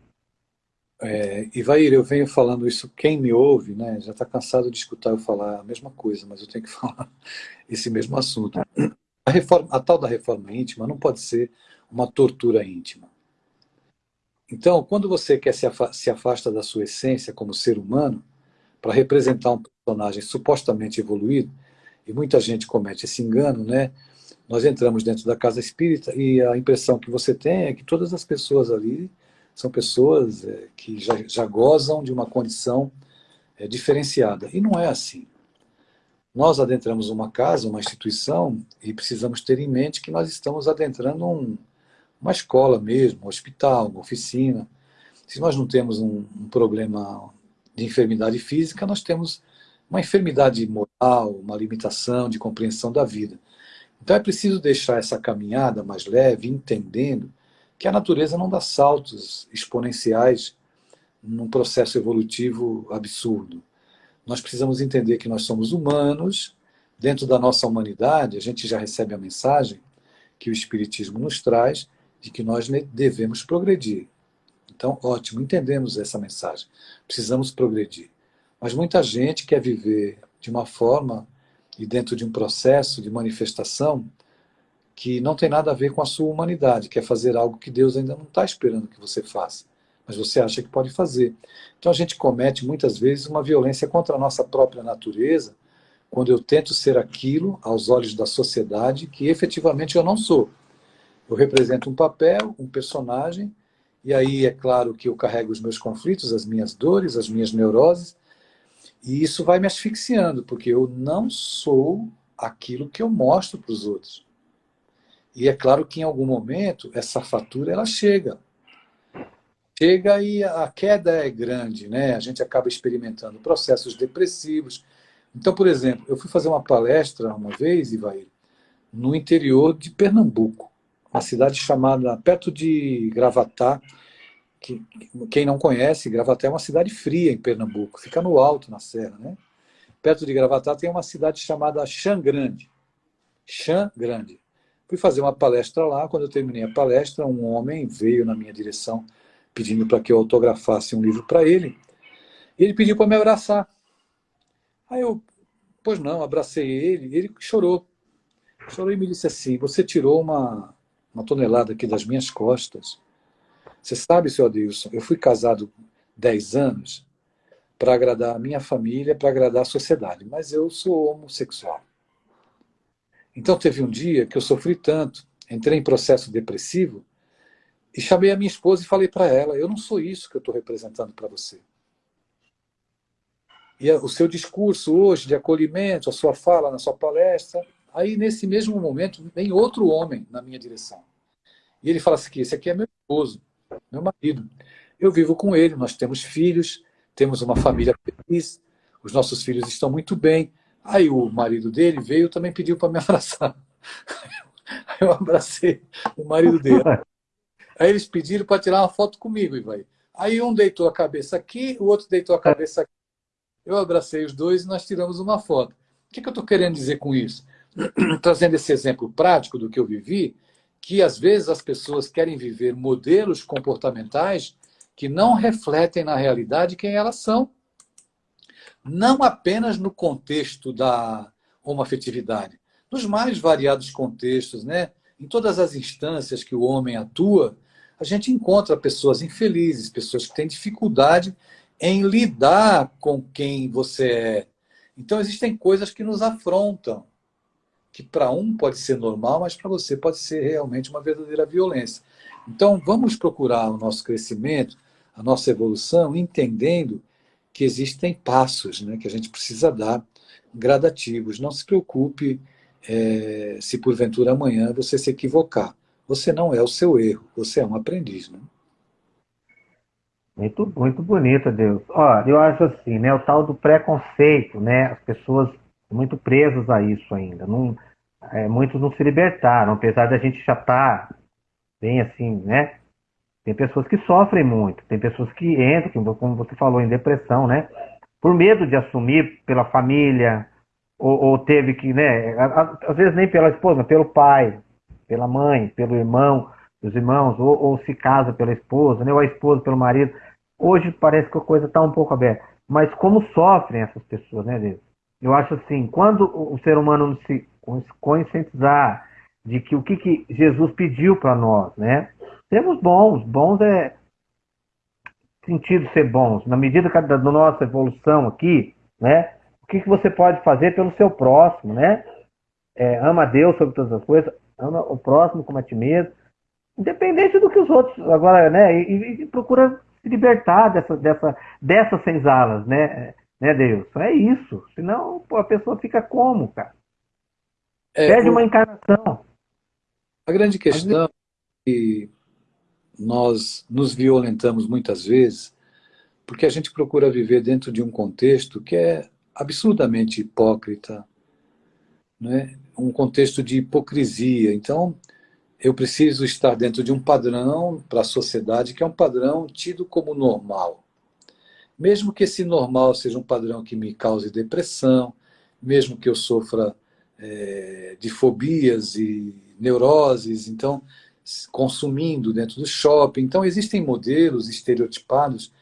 É, Ivair, eu venho falando isso, quem me ouve, né, já está cansado de escutar eu falar a mesma coisa, mas eu tenho que falar esse mesmo assunto. A, reforma, a tal da reforma íntima não pode ser uma tortura íntima. Então, quando você quer se, afa se afasta da sua essência como ser humano, para representar um personagem supostamente evoluído, e muita gente comete esse engano, né? Nós entramos dentro da casa espírita e a impressão que você tem é que todas as pessoas ali são pessoas é, que já, já, gozam de uma condição é, diferenciada. E não é assim. Nós adentramos uma casa, uma instituição, e precisamos ter em mente que nós estamos adentrando um, uma escola mesmo, um hospital, uma oficina. Se nós não temos um, um problema de enfermidade física, nós temos uma enfermidade moral, uma limitação de compreensão da vida. Então é preciso deixar essa caminhada mais leve, entendendo que a natureza não dá saltos exponenciais num processo evolutivo absurdo. Nós precisamos entender que nós somos humanos, dentro da nossa humanidade, a gente já recebe a mensagem que o Espiritismo nos traz, de que nós devemos progredir. Então, ótimo, entendemos essa mensagem. Precisamos progredir. Mas muita gente quer viver de uma forma e dentro de um processo de manifestação que não tem nada a ver com a sua humanidade, quer fazer algo que Deus ainda não está esperando que você faça, mas você acha que pode fazer. Então a gente comete muitas vezes uma violência contra a nossa própria natureza, quando eu tento ser aquilo aos olhos da sociedade que efetivamente eu não sou. Eu represento um papel, um personagem, e aí é claro que eu carrego os meus conflitos, as minhas dores, as minhas neuroses, e isso vai me asfixiando, porque eu não sou aquilo que eu mostro para os outros. E é claro que em algum momento essa fatura ela chega. Chega e a queda é grande, né? A gente acaba experimentando processos depressivos. Então, por exemplo, eu fui fazer uma palestra uma vez, Ivair, no interior de Pernambuco uma cidade chamada, perto de Gravatá, que, quem não conhece, Gravatá é uma cidade fria em Pernambuco, fica no alto, na serra, né? Perto de Gravatá tem uma cidade chamada Xangrande. Xangrande. Fui fazer uma palestra lá, quando eu terminei a palestra, um homem veio na minha direção pedindo para que eu autografasse um livro para ele, e ele pediu para me abraçar. Aí eu, pois não, abracei ele, ele chorou. Chorou e me disse assim, você tirou uma, uma tonelada aqui das minhas costas. Você sabe, senhor Adilson, eu fui casado 10 anos para agradar a minha família, para agradar a sociedade, mas eu sou homossexual. Então teve um dia que eu sofri tanto, entrei em processo depressivo e chamei a minha esposa e falei para ela, eu não sou isso que eu estou representando para você. E o seu discurso hoje de acolhimento, a sua fala na sua palestra, Aí, nesse mesmo momento, vem outro homem na minha direção. E ele fala assim, esse aqui é meu esposo, meu marido. Eu vivo com ele, nós temos filhos, temos uma família feliz, os nossos filhos estão muito bem. Aí o marido dele veio também pediu para me abraçar. Aí eu abracei o marido dele. Aí eles pediram para tirar uma foto comigo, Ivaí. Aí um deitou a cabeça aqui, o outro deitou a cabeça aqui. Eu abracei os dois e nós tiramos uma foto. O que, que eu estou querendo dizer com isso? trazendo esse exemplo prático do que eu vivi, que às vezes as pessoas querem viver modelos comportamentais que não refletem na realidade quem elas são. Não apenas no contexto da homoafetividade, nos mais variados contextos, né? em todas as instâncias que o homem atua, a gente encontra pessoas infelizes, pessoas que têm dificuldade em lidar com quem você é. Então existem coisas que nos afrontam que para um pode ser normal, mas para você pode ser realmente uma verdadeira violência. Então, vamos procurar o nosso crescimento, a nossa evolução, entendendo que existem passos né, que a gente precisa dar gradativos. Não se preocupe é, se porventura amanhã você se equivocar. Você não é o seu erro, você é um aprendiz. Né? Muito, muito bonito, Deus. Ó, eu acho assim, né, o tal do preconceito, né, as pessoas muito presas a isso ainda. Não, é, muitos não se libertaram, apesar da gente já estar tá bem assim, né? Tem pessoas que sofrem muito, tem pessoas que entram, como você falou, em depressão, né? Por medo de assumir pela família, ou, ou teve que, né? Às vezes nem pela esposa, pelo pai, pela mãe, pelo irmão, os irmãos, ou, ou se casa pela esposa, né? ou a esposa pelo marido. Hoje parece que a coisa está um pouco aberta. Mas como sofrem essas pessoas, né, Deus? Eu acho assim, quando o ser humano se conscientizar de que o que, que Jesus pediu para nós, né? Temos bons, bons é sentido ser bons. Na medida da nossa evolução aqui, né? O que, que você pode fazer pelo seu próximo, né? É, ama a Deus sobre todas as coisas, ama o próximo como a ti mesmo, independente do que os outros agora, né? E, e procura se libertar dessa, dessa, dessas senzalas, né? né, Deus? É isso. Senão pô, a pessoa fica como, cara? É, Perde o... uma encarnação. A grande questão é que nós nos violentamos muitas vezes porque a gente procura viver dentro de um contexto que é absurdamente hipócrita, né? um contexto de hipocrisia. Então, eu preciso estar dentro de um padrão para a sociedade que é um padrão tido como normal. Mesmo que esse normal seja um padrão que me cause depressão, mesmo que eu sofra é, de fobias e neuroses, então consumindo dentro do shopping. Então existem modelos estereotipados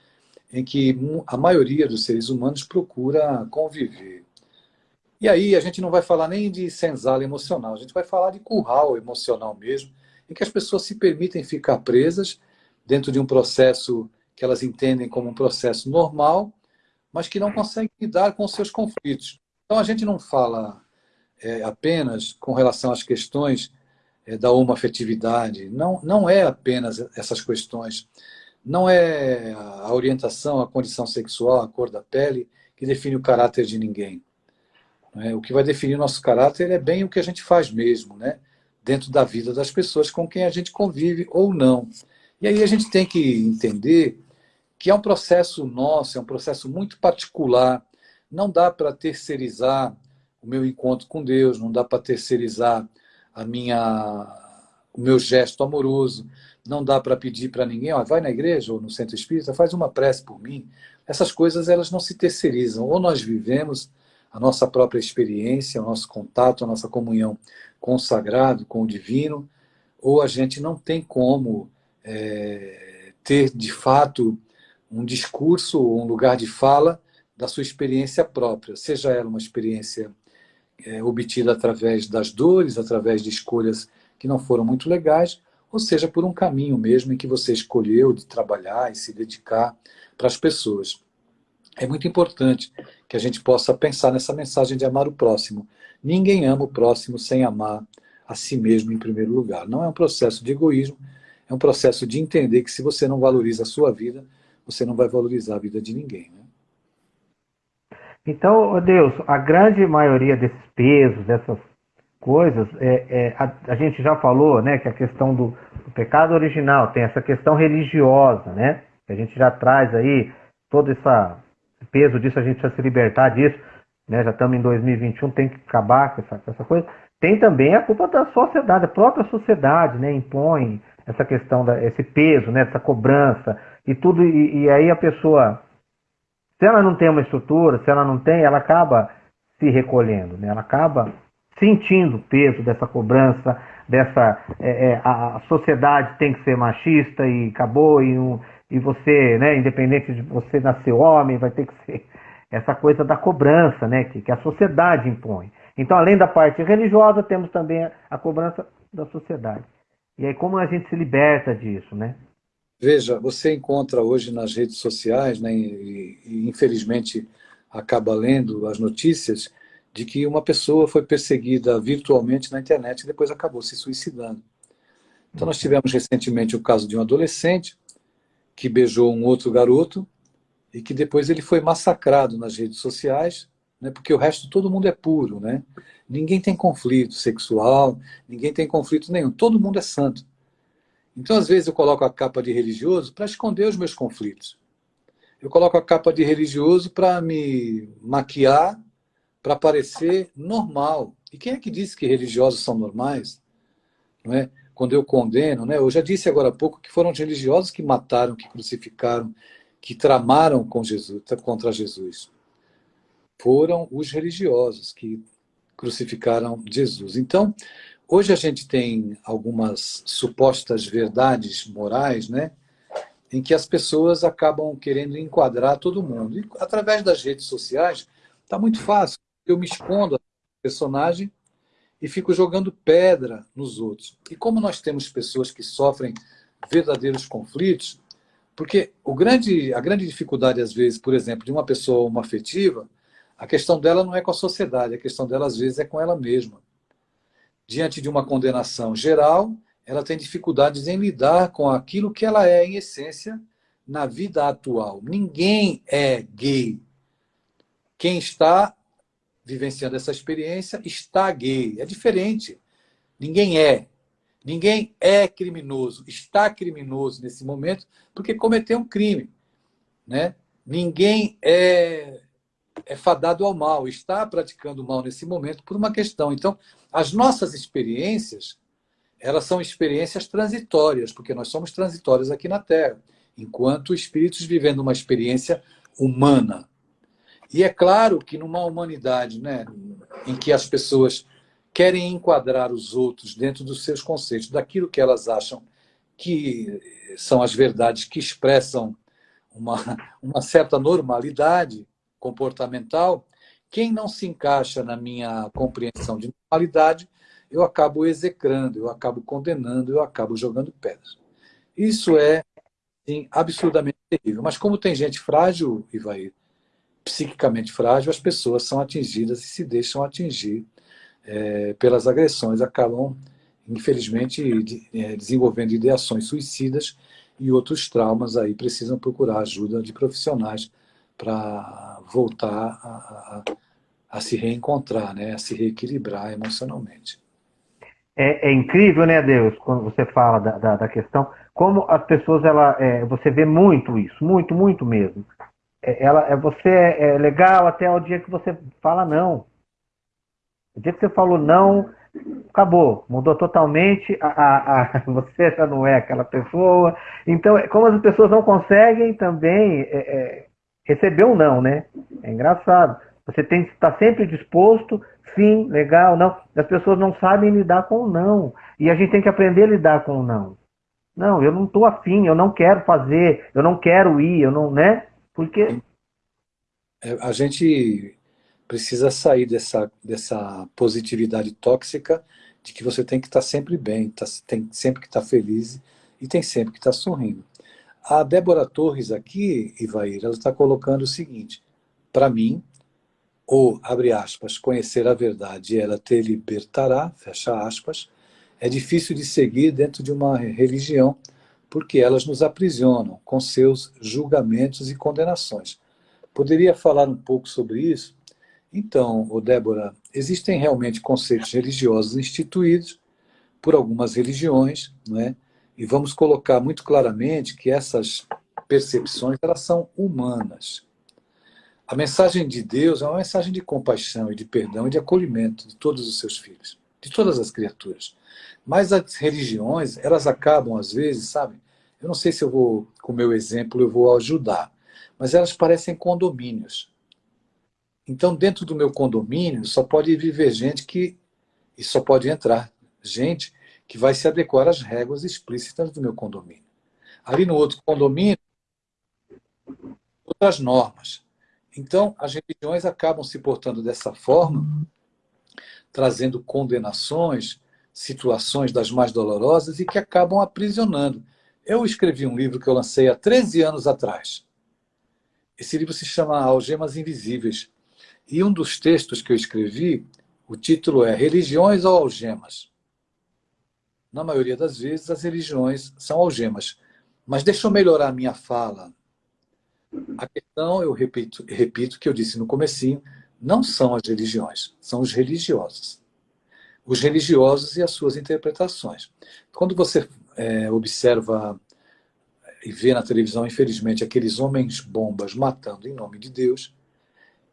em que a maioria dos seres humanos procura conviver. E aí a gente não vai falar nem de senzala emocional, a gente vai falar de curral emocional mesmo, em que as pessoas se permitem ficar presas dentro de um processo que elas entendem como um processo normal, mas que não conseguem lidar com seus conflitos. Então a gente não fala é, apenas com relação às questões da homoafetividade, não, não é apenas essas questões, não é a orientação, a condição sexual, a cor da pele que define o caráter de ninguém. É? O que vai definir nosso caráter é bem o que a gente faz mesmo, né? dentro da vida das pessoas com quem a gente convive ou não. E aí a gente tem que entender que é um processo nosso, é um processo muito particular. Não dá para terceirizar o meu encontro com Deus, não dá para terceirizar a minha, o meu gesto amoroso, não dá para pedir para ninguém, ó, vai na igreja ou no centro espírita, faz uma prece por mim. Essas coisas elas não se terceirizam. Ou nós vivemos a nossa própria experiência, o nosso contato, a nossa comunhão com o sagrado, com o divino, ou a gente não tem como é, ter, de fato, um discurso um lugar de fala da sua experiência própria, seja ela uma experiência é, obtida através das dores, através de escolhas que não foram muito legais, ou seja, por um caminho mesmo em que você escolheu de trabalhar e se dedicar para as pessoas. É muito importante que a gente possa pensar nessa mensagem de amar o próximo. Ninguém ama o próximo sem amar a si mesmo em primeiro lugar. Não é um processo de egoísmo, é um processo de entender que se você não valoriza a sua vida, você não vai valorizar a vida de ninguém. Né? Então, Deus, a grande maioria desses pesos, dessas coisas, é, é a, a, gente já falou né, que a questão do, do pecado original tem essa questão religiosa, né? Que a gente já traz aí todo essa peso disso, a gente precisa se libertar disso, né? já estamos em 2021, tem que acabar com essa, com essa coisa. Tem também a culpa da sociedade, a própria sociedade né? impõe essa questão, da, esse peso, né? essa cobrança e tudo, e, e aí a pessoa, se ela não tem uma estrutura, se ela não tem, ela acaba se recolhendo, né? ela acaba sentindo o peso dessa cobrança, dessa é, é, a sociedade tem que ser machista e acabou e um, e você, né, independente de você nascer homem, vai ter que ser essa coisa da cobrança, né, que, que a sociedade impõe. Então, além da parte religiosa, temos também a cobrança da sociedade. E aí, como a gente se liberta disso, né? Veja, você encontra hoje nas redes sociais, né, e, e infelizmente acaba lendo as notícias, de que uma pessoa foi perseguida virtualmente na internet e depois acabou se suicidando. Então, nós tivemos recentemente o caso de um adolescente que beijou um outro garoto e que depois ele foi massacrado nas redes sociais né? porque o resto todo mundo é puro. Né? Ninguém tem conflito sexual, ninguém tem conflito nenhum, todo mundo é santo. Então, às vezes, eu coloco a capa de religioso para esconder os meus conflitos. Eu coloco a capa de religioso para me maquiar, para parecer normal. E quem é que disse que religiosos são normais? Não é? Quando eu condeno, né? eu já disse agora há pouco que foram os religiosos que mataram, que crucificaram, que tramaram com Jesus, contra Jesus. Foram os religiosos que crucificaram Jesus. Então, Hoje a gente tem algumas supostas verdades morais, né? Em que as pessoas acabam querendo enquadrar todo mundo. E através das redes sociais, está muito fácil. Eu me escondo a personagem e fico jogando pedra nos outros. E como nós temos pessoas que sofrem verdadeiros conflitos, porque o grande, a grande dificuldade, às vezes, por exemplo, de uma pessoa afetiva, a questão dela não é com a sociedade, a questão dela, às vezes, é com ela mesma diante de uma condenação geral, ela tem dificuldades em lidar com aquilo que ela é, em essência, na vida atual. Ninguém é gay. Quem está vivenciando essa experiência está gay. É diferente. Ninguém é. Ninguém é criminoso. Está criminoso nesse momento porque cometeu um crime. Né? Ninguém é é fadado ao mal, está praticando mal nesse momento por uma questão. Então, as nossas experiências, elas são experiências transitórias, porque nós somos transitórios aqui na Terra, enquanto espíritos vivendo uma experiência humana. E é claro que numa humanidade né, em que as pessoas querem enquadrar os outros dentro dos seus conceitos, daquilo que elas acham que são as verdades que expressam uma, uma certa normalidade, comportamental, quem não se encaixa na minha compreensão de normalidade, eu acabo execrando, eu acabo condenando, eu acabo jogando pedras. Isso é sim, absurdamente terrível. Mas como tem gente frágil, vai psiquicamente frágil, as pessoas são atingidas e se deixam atingir é, pelas agressões, acabam, infelizmente, de, é, desenvolvendo ideações suicidas e outros traumas aí precisam procurar ajuda de profissionais para voltar a, a, a, se reencontrar, né? a se reequilibrar emocionalmente. É, é, incrível, né, Deus, quando você fala da, da, da questão, como as pessoas, ela, é, você vê muito isso, muito, muito mesmo. É, ela, é, você é legal até o dia que você fala não. O dia que você falou não, acabou, mudou totalmente, a, a, a, você já não é aquela pessoa. Então, como as pessoas não conseguem também receber um não, né? É engraçado. Você tem que estar sempre disposto, sim, legal, não. As pessoas não sabem lidar com o não. E a gente tem que aprender a lidar com o não. Não, eu não estou afim, eu não quero fazer, eu não quero ir, eu não, né? Porque. É, a gente precisa sair dessa, dessa positividade tóxica de que você tem que estar sempre bem, tá, tem sempre que estar feliz e tem sempre que estar sorrindo. A Débora Torres aqui, Ivair, ela está colocando o seguinte, para mim, ou, abre aspas, conhecer a verdade ela te libertará, fecha aspas, é difícil de seguir dentro de uma religião, porque elas nos aprisionam com seus julgamentos e condenações. Poderia falar um pouco sobre isso? Então, Débora, existem realmente conceitos religiosos instituídos por algumas religiões, não é? E vamos colocar muito claramente que essas percepções elas são humanas. A mensagem de Deus é uma mensagem de compaixão e de perdão e de acolhimento de todos os seus filhos, de todas as criaturas. Mas as religiões, elas acabam às vezes, sabe? Eu não sei se eu vou, com o meu exemplo, eu vou ajudar, mas elas parecem condomínios. Então, dentro do meu condomínio, só pode viver gente que. E só pode entrar gente que vai se adequar às regras explícitas do meu condomínio. Ali no outro condomínio, outras normas. Então, as religiões acabam se portando dessa forma, trazendo condenações, situações das mais dolorosas e que acabam aprisionando. Eu escrevi um livro que eu lancei há 13 anos atrás. Esse livro se chama Algemas Invisíveis. E um dos textos que eu escrevi, o título é Religiões ou Algemas? Na maioria das vezes, as religiões são algemas. Mas deixa eu melhorar a minha fala. A questão, eu repito, repito que eu disse no comecinho, não são as religiões, são os religiosos. Os religiosos e as suas interpretações. Quando você é, observa e vê na televisão, infelizmente, aqueles homens bombas matando em nome de Deus,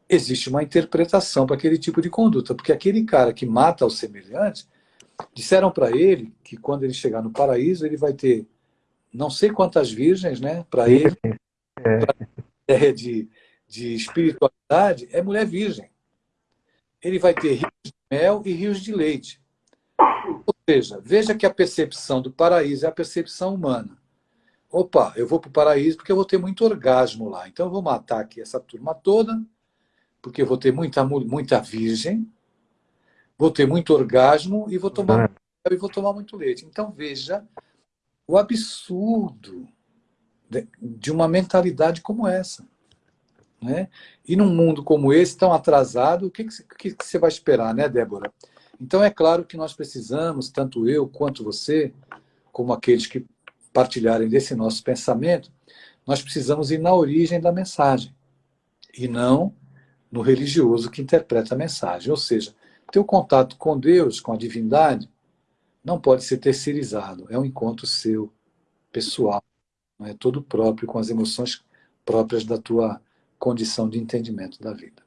existe uma interpretação para aquele tipo de conduta, porque aquele cara que mata os semelhantes, disseram para ele que quando ele chegar no paraíso, ele vai ter não sei quantas virgens, né? Para ele, é. ideia de, de espiritualidade, é mulher virgem. Ele vai ter rios de mel e rios de leite. Ou seja, veja que a percepção do paraíso é a percepção humana. Opa, eu vou para o paraíso porque eu vou ter muito orgasmo lá. Então eu vou matar aqui essa turma toda, porque eu vou ter muita, muita virgem, vou ter muito orgasmo e vou tomar, e vou tomar muito leite. Então veja o absurdo de uma mentalidade como essa. Né? E num mundo como esse, tão atrasado, o que, que, que você vai esperar, né, Débora? Então é claro que nós precisamos, tanto eu quanto você, como aqueles que partilharem desse nosso pensamento, nós precisamos ir na origem da mensagem e não no religioso que interpreta a mensagem. Ou seja, teu contato com Deus, com a divindade, não pode ser terceirizado. É um encontro seu, pessoal, não é todo próprio, com as emoções próprias da tua condição de entendimento da vida.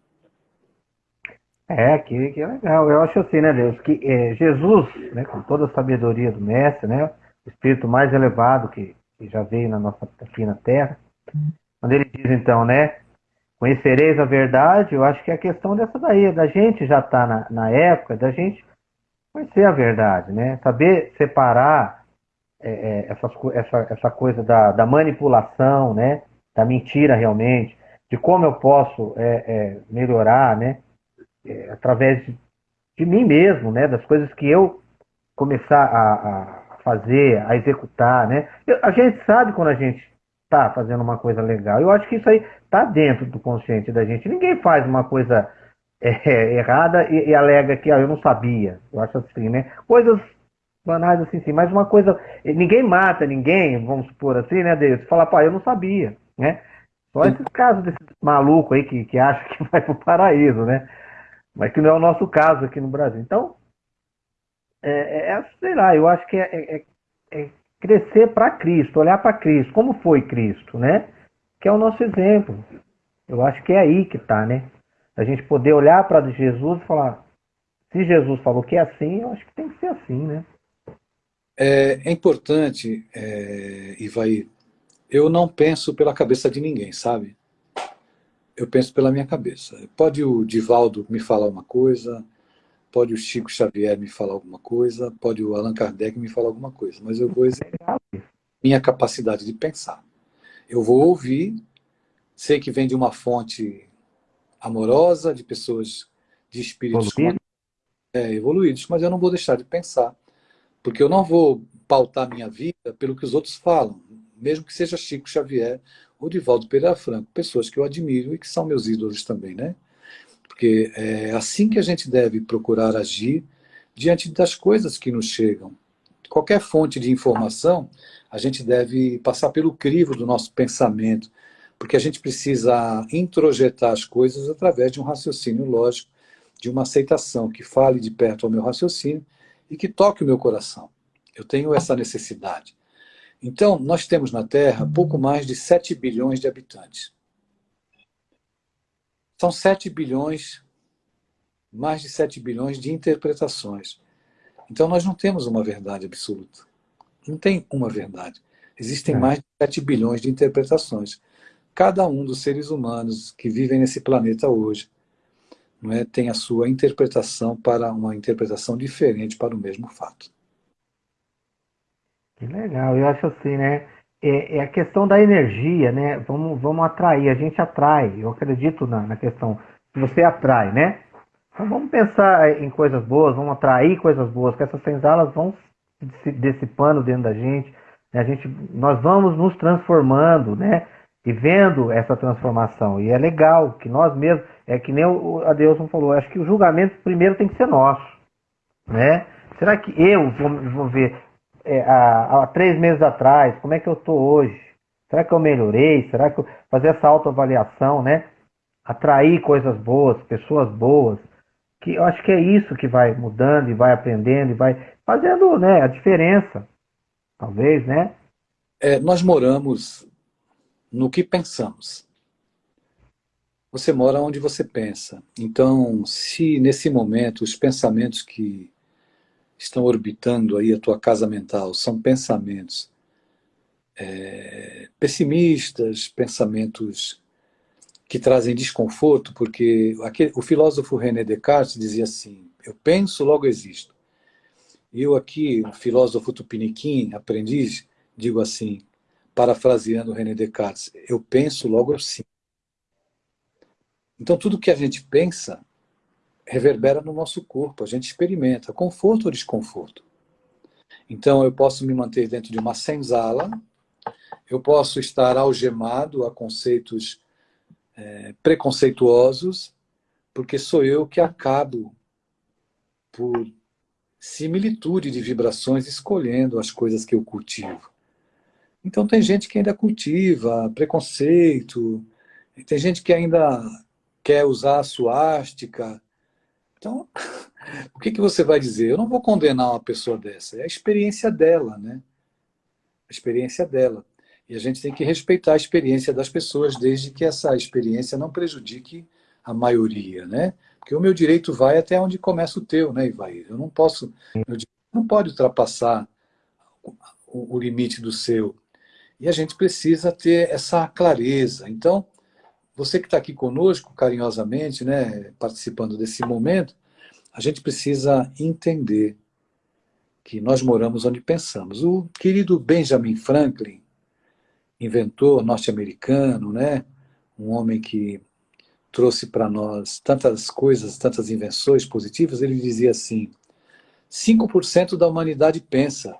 É, que, que legal. Eu acho assim, né, Deus, que é, Jesus, né, com toda a sabedoria do Mestre, né, o espírito mais elevado que, que já veio na nossa, aqui na Terra, quando ele diz então, né, conhecereis a verdade, eu acho que é a questão dessa daí, da gente já estar tá na, na época, da gente conhecer a verdade, né? Saber separar é, é, essas, essa, essa coisa da, da manipulação, né? Da mentira realmente, de como eu posso é, é melhorar, né? É, através de, de, mim mesmo, né? Das coisas que eu começar a, a fazer, a executar, né? Eu, a gente sabe quando a gente está fazendo uma coisa legal. Eu acho que isso aí está dentro do consciente da gente. Ninguém faz uma coisa é, errada e, e, alega que ah, eu não sabia. Eu acho assim, né? Coisas banais assim, sim. Mas uma coisa. Ninguém mata ninguém, vamos supor assim, né, Deus? Fala, pá, eu não sabia, né? Só esses casos desses malucos aí que, que acham que vai pro paraíso, né? Mas que não é o nosso caso aqui no Brasil. Então, é, é, é sei lá, eu acho que é, é, é, é crescer para Cristo, olhar para Cristo, como foi Cristo, né? Que é o nosso exemplo. Eu acho que é aí que está, né? A gente poder olhar para Jesus e falar, se Jesus falou que é assim, eu acho que tem que ser assim, né? É, é importante, é, vai. Eu não penso pela cabeça de ninguém, sabe? Eu penso pela minha cabeça. Pode o Divaldo me falar uma coisa, pode o Chico Xavier me falar alguma coisa, pode o Allan Kardec me falar alguma coisa, mas eu vou exercer minha capacidade de pensar. Eu vou ouvir, sei que vem de uma fonte amorosa, de pessoas de espíritos Evoluído. é, evoluídos, mas eu não vou deixar de pensar, porque eu não vou pautar minha vida pelo que os outros falam, mesmo que seja Chico Xavier ou Divaldo Pereira Franco, pessoas que eu admiro e que são meus ídolos também, né? Porque é assim que a gente deve procurar agir diante das coisas que nos chegam. Qualquer fonte de informação, a gente deve passar pelo crivo do nosso pensamento, porque a gente precisa introjetar as coisas através de um raciocínio lógico, de uma aceitação que fale de perto ao meu raciocínio e que toque o meu coração. Eu tenho essa necessidade. Então, nós temos na Terra pouco mais de 7 bilhões de habitantes. São 7 bilhões, mais de 7 bilhões de interpretações. Então nós não temos uma verdade absoluta. Não tem uma verdade. Existem é. mais de 7 bilhões de interpretações. Cada um dos seres humanos que vivem nesse planeta hoje não é, tem a sua interpretação para uma interpretação diferente para o mesmo fato. Que legal, eu acho assim, né? É, é, a questão da energia, né? Vamos, vamos atrair, a gente atrai. Eu acredito na, na questão que você atrai, né? Então vamos pensar em coisas boas, vamos atrair coisas boas, que essas senzalas vão se dissipando dentro da gente, né? a gente, nós vamos nos transformando, né? E vendo essa transformação. E é legal que nós mesmos, é que nem o Adeus falou, acho que o julgamento primeiro tem que ser nosso, né? Será que eu vou, vou ver, é, há, há, três meses atrás, como é que eu estou hoje? Será que eu melhorei? Será que eu fazer essa autoavaliação, né? atrair coisas boas, pessoas boas, que eu acho que é isso que vai mudando e vai aprendendo e vai fazendo né, a diferença, talvez, né? É, nós moramos no que pensamos. Você mora onde você pensa. Então, se nesse momento os pensamentos que estão orbitando aí a tua casa mental são pensamentos é, pessimistas, pensamentos que trazem desconforto, porque aquele, o filósofo René Descartes dizia assim, eu penso, logo existo. E eu aqui, um filósofo tupiniquim, aprendiz, digo assim, parafraseando René Descartes, eu penso, logo eu sinto. Então tudo que a gente pensa reverbera no nosso corpo, a gente experimenta conforto ou desconforto. Então eu posso me manter dentro de uma senzala, eu posso estar algemado a conceitos é, preconceituosos, porque sou eu que acabo por similitude de vibrações escolhendo as coisas que eu cultivo. Então tem gente que ainda cultiva preconceito, tem gente que ainda quer usar a suástica. Então, o que, que você vai dizer? Eu não vou condenar uma pessoa dessa, é a experiência dela, né? A experiência dela. E a gente tem que respeitar a experiência das pessoas, desde que essa experiência não prejudique a maioria, né? Porque o meu direito vai até onde começa o teu, né, Ivair? Eu não posso, meu não pode ultrapassar o, o limite do seu. E a gente precisa ter essa clareza. Então, você que está aqui conosco, carinhosamente, né, participando desse momento, a gente precisa entender que nós moramos onde pensamos. O querido Benjamin Franklin, inventor norte-americano, né? um homem que trouxe para nós tantas coisas, tantas invenções positivas, ele dizia assim, 5% da humanidade pensa,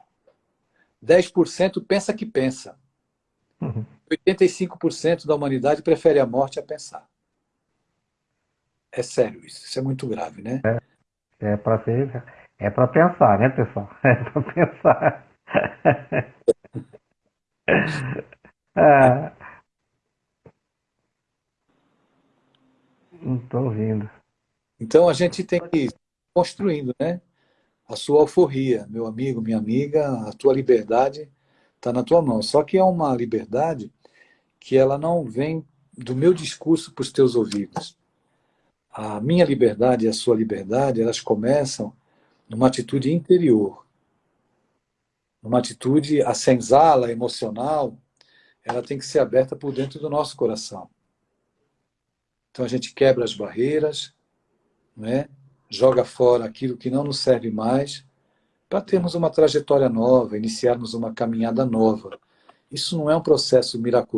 10% pensa que pensa. Uhum. 85% da humanidade prefere a morte a pensar. É sério isso, isso é muito grave, né? É, é para ser, é para pensar, né, pessoal? É para pensar. Ah, não estou ouvindo. Então a gente tem que ir construindo, né? A sua alforria, meu amigo, minha amiga, a tua liberdade está na tua mão. Só que é uma liberdade que ela não vem do meu discurso para os teus ouvidos. A minha liberdade e a sua liberdade, elas começam numa atitude interior. Numa atitude, a senzala, emocional, ela tem que ser aberta por dentro do nosso coração. Então a gente quebra as barreiras, né? joga fora aquilo que não nos serve mais, para termos uma trajetória nova, iniciarmos uma caminhada nova. Isso não é um processo miraculoso.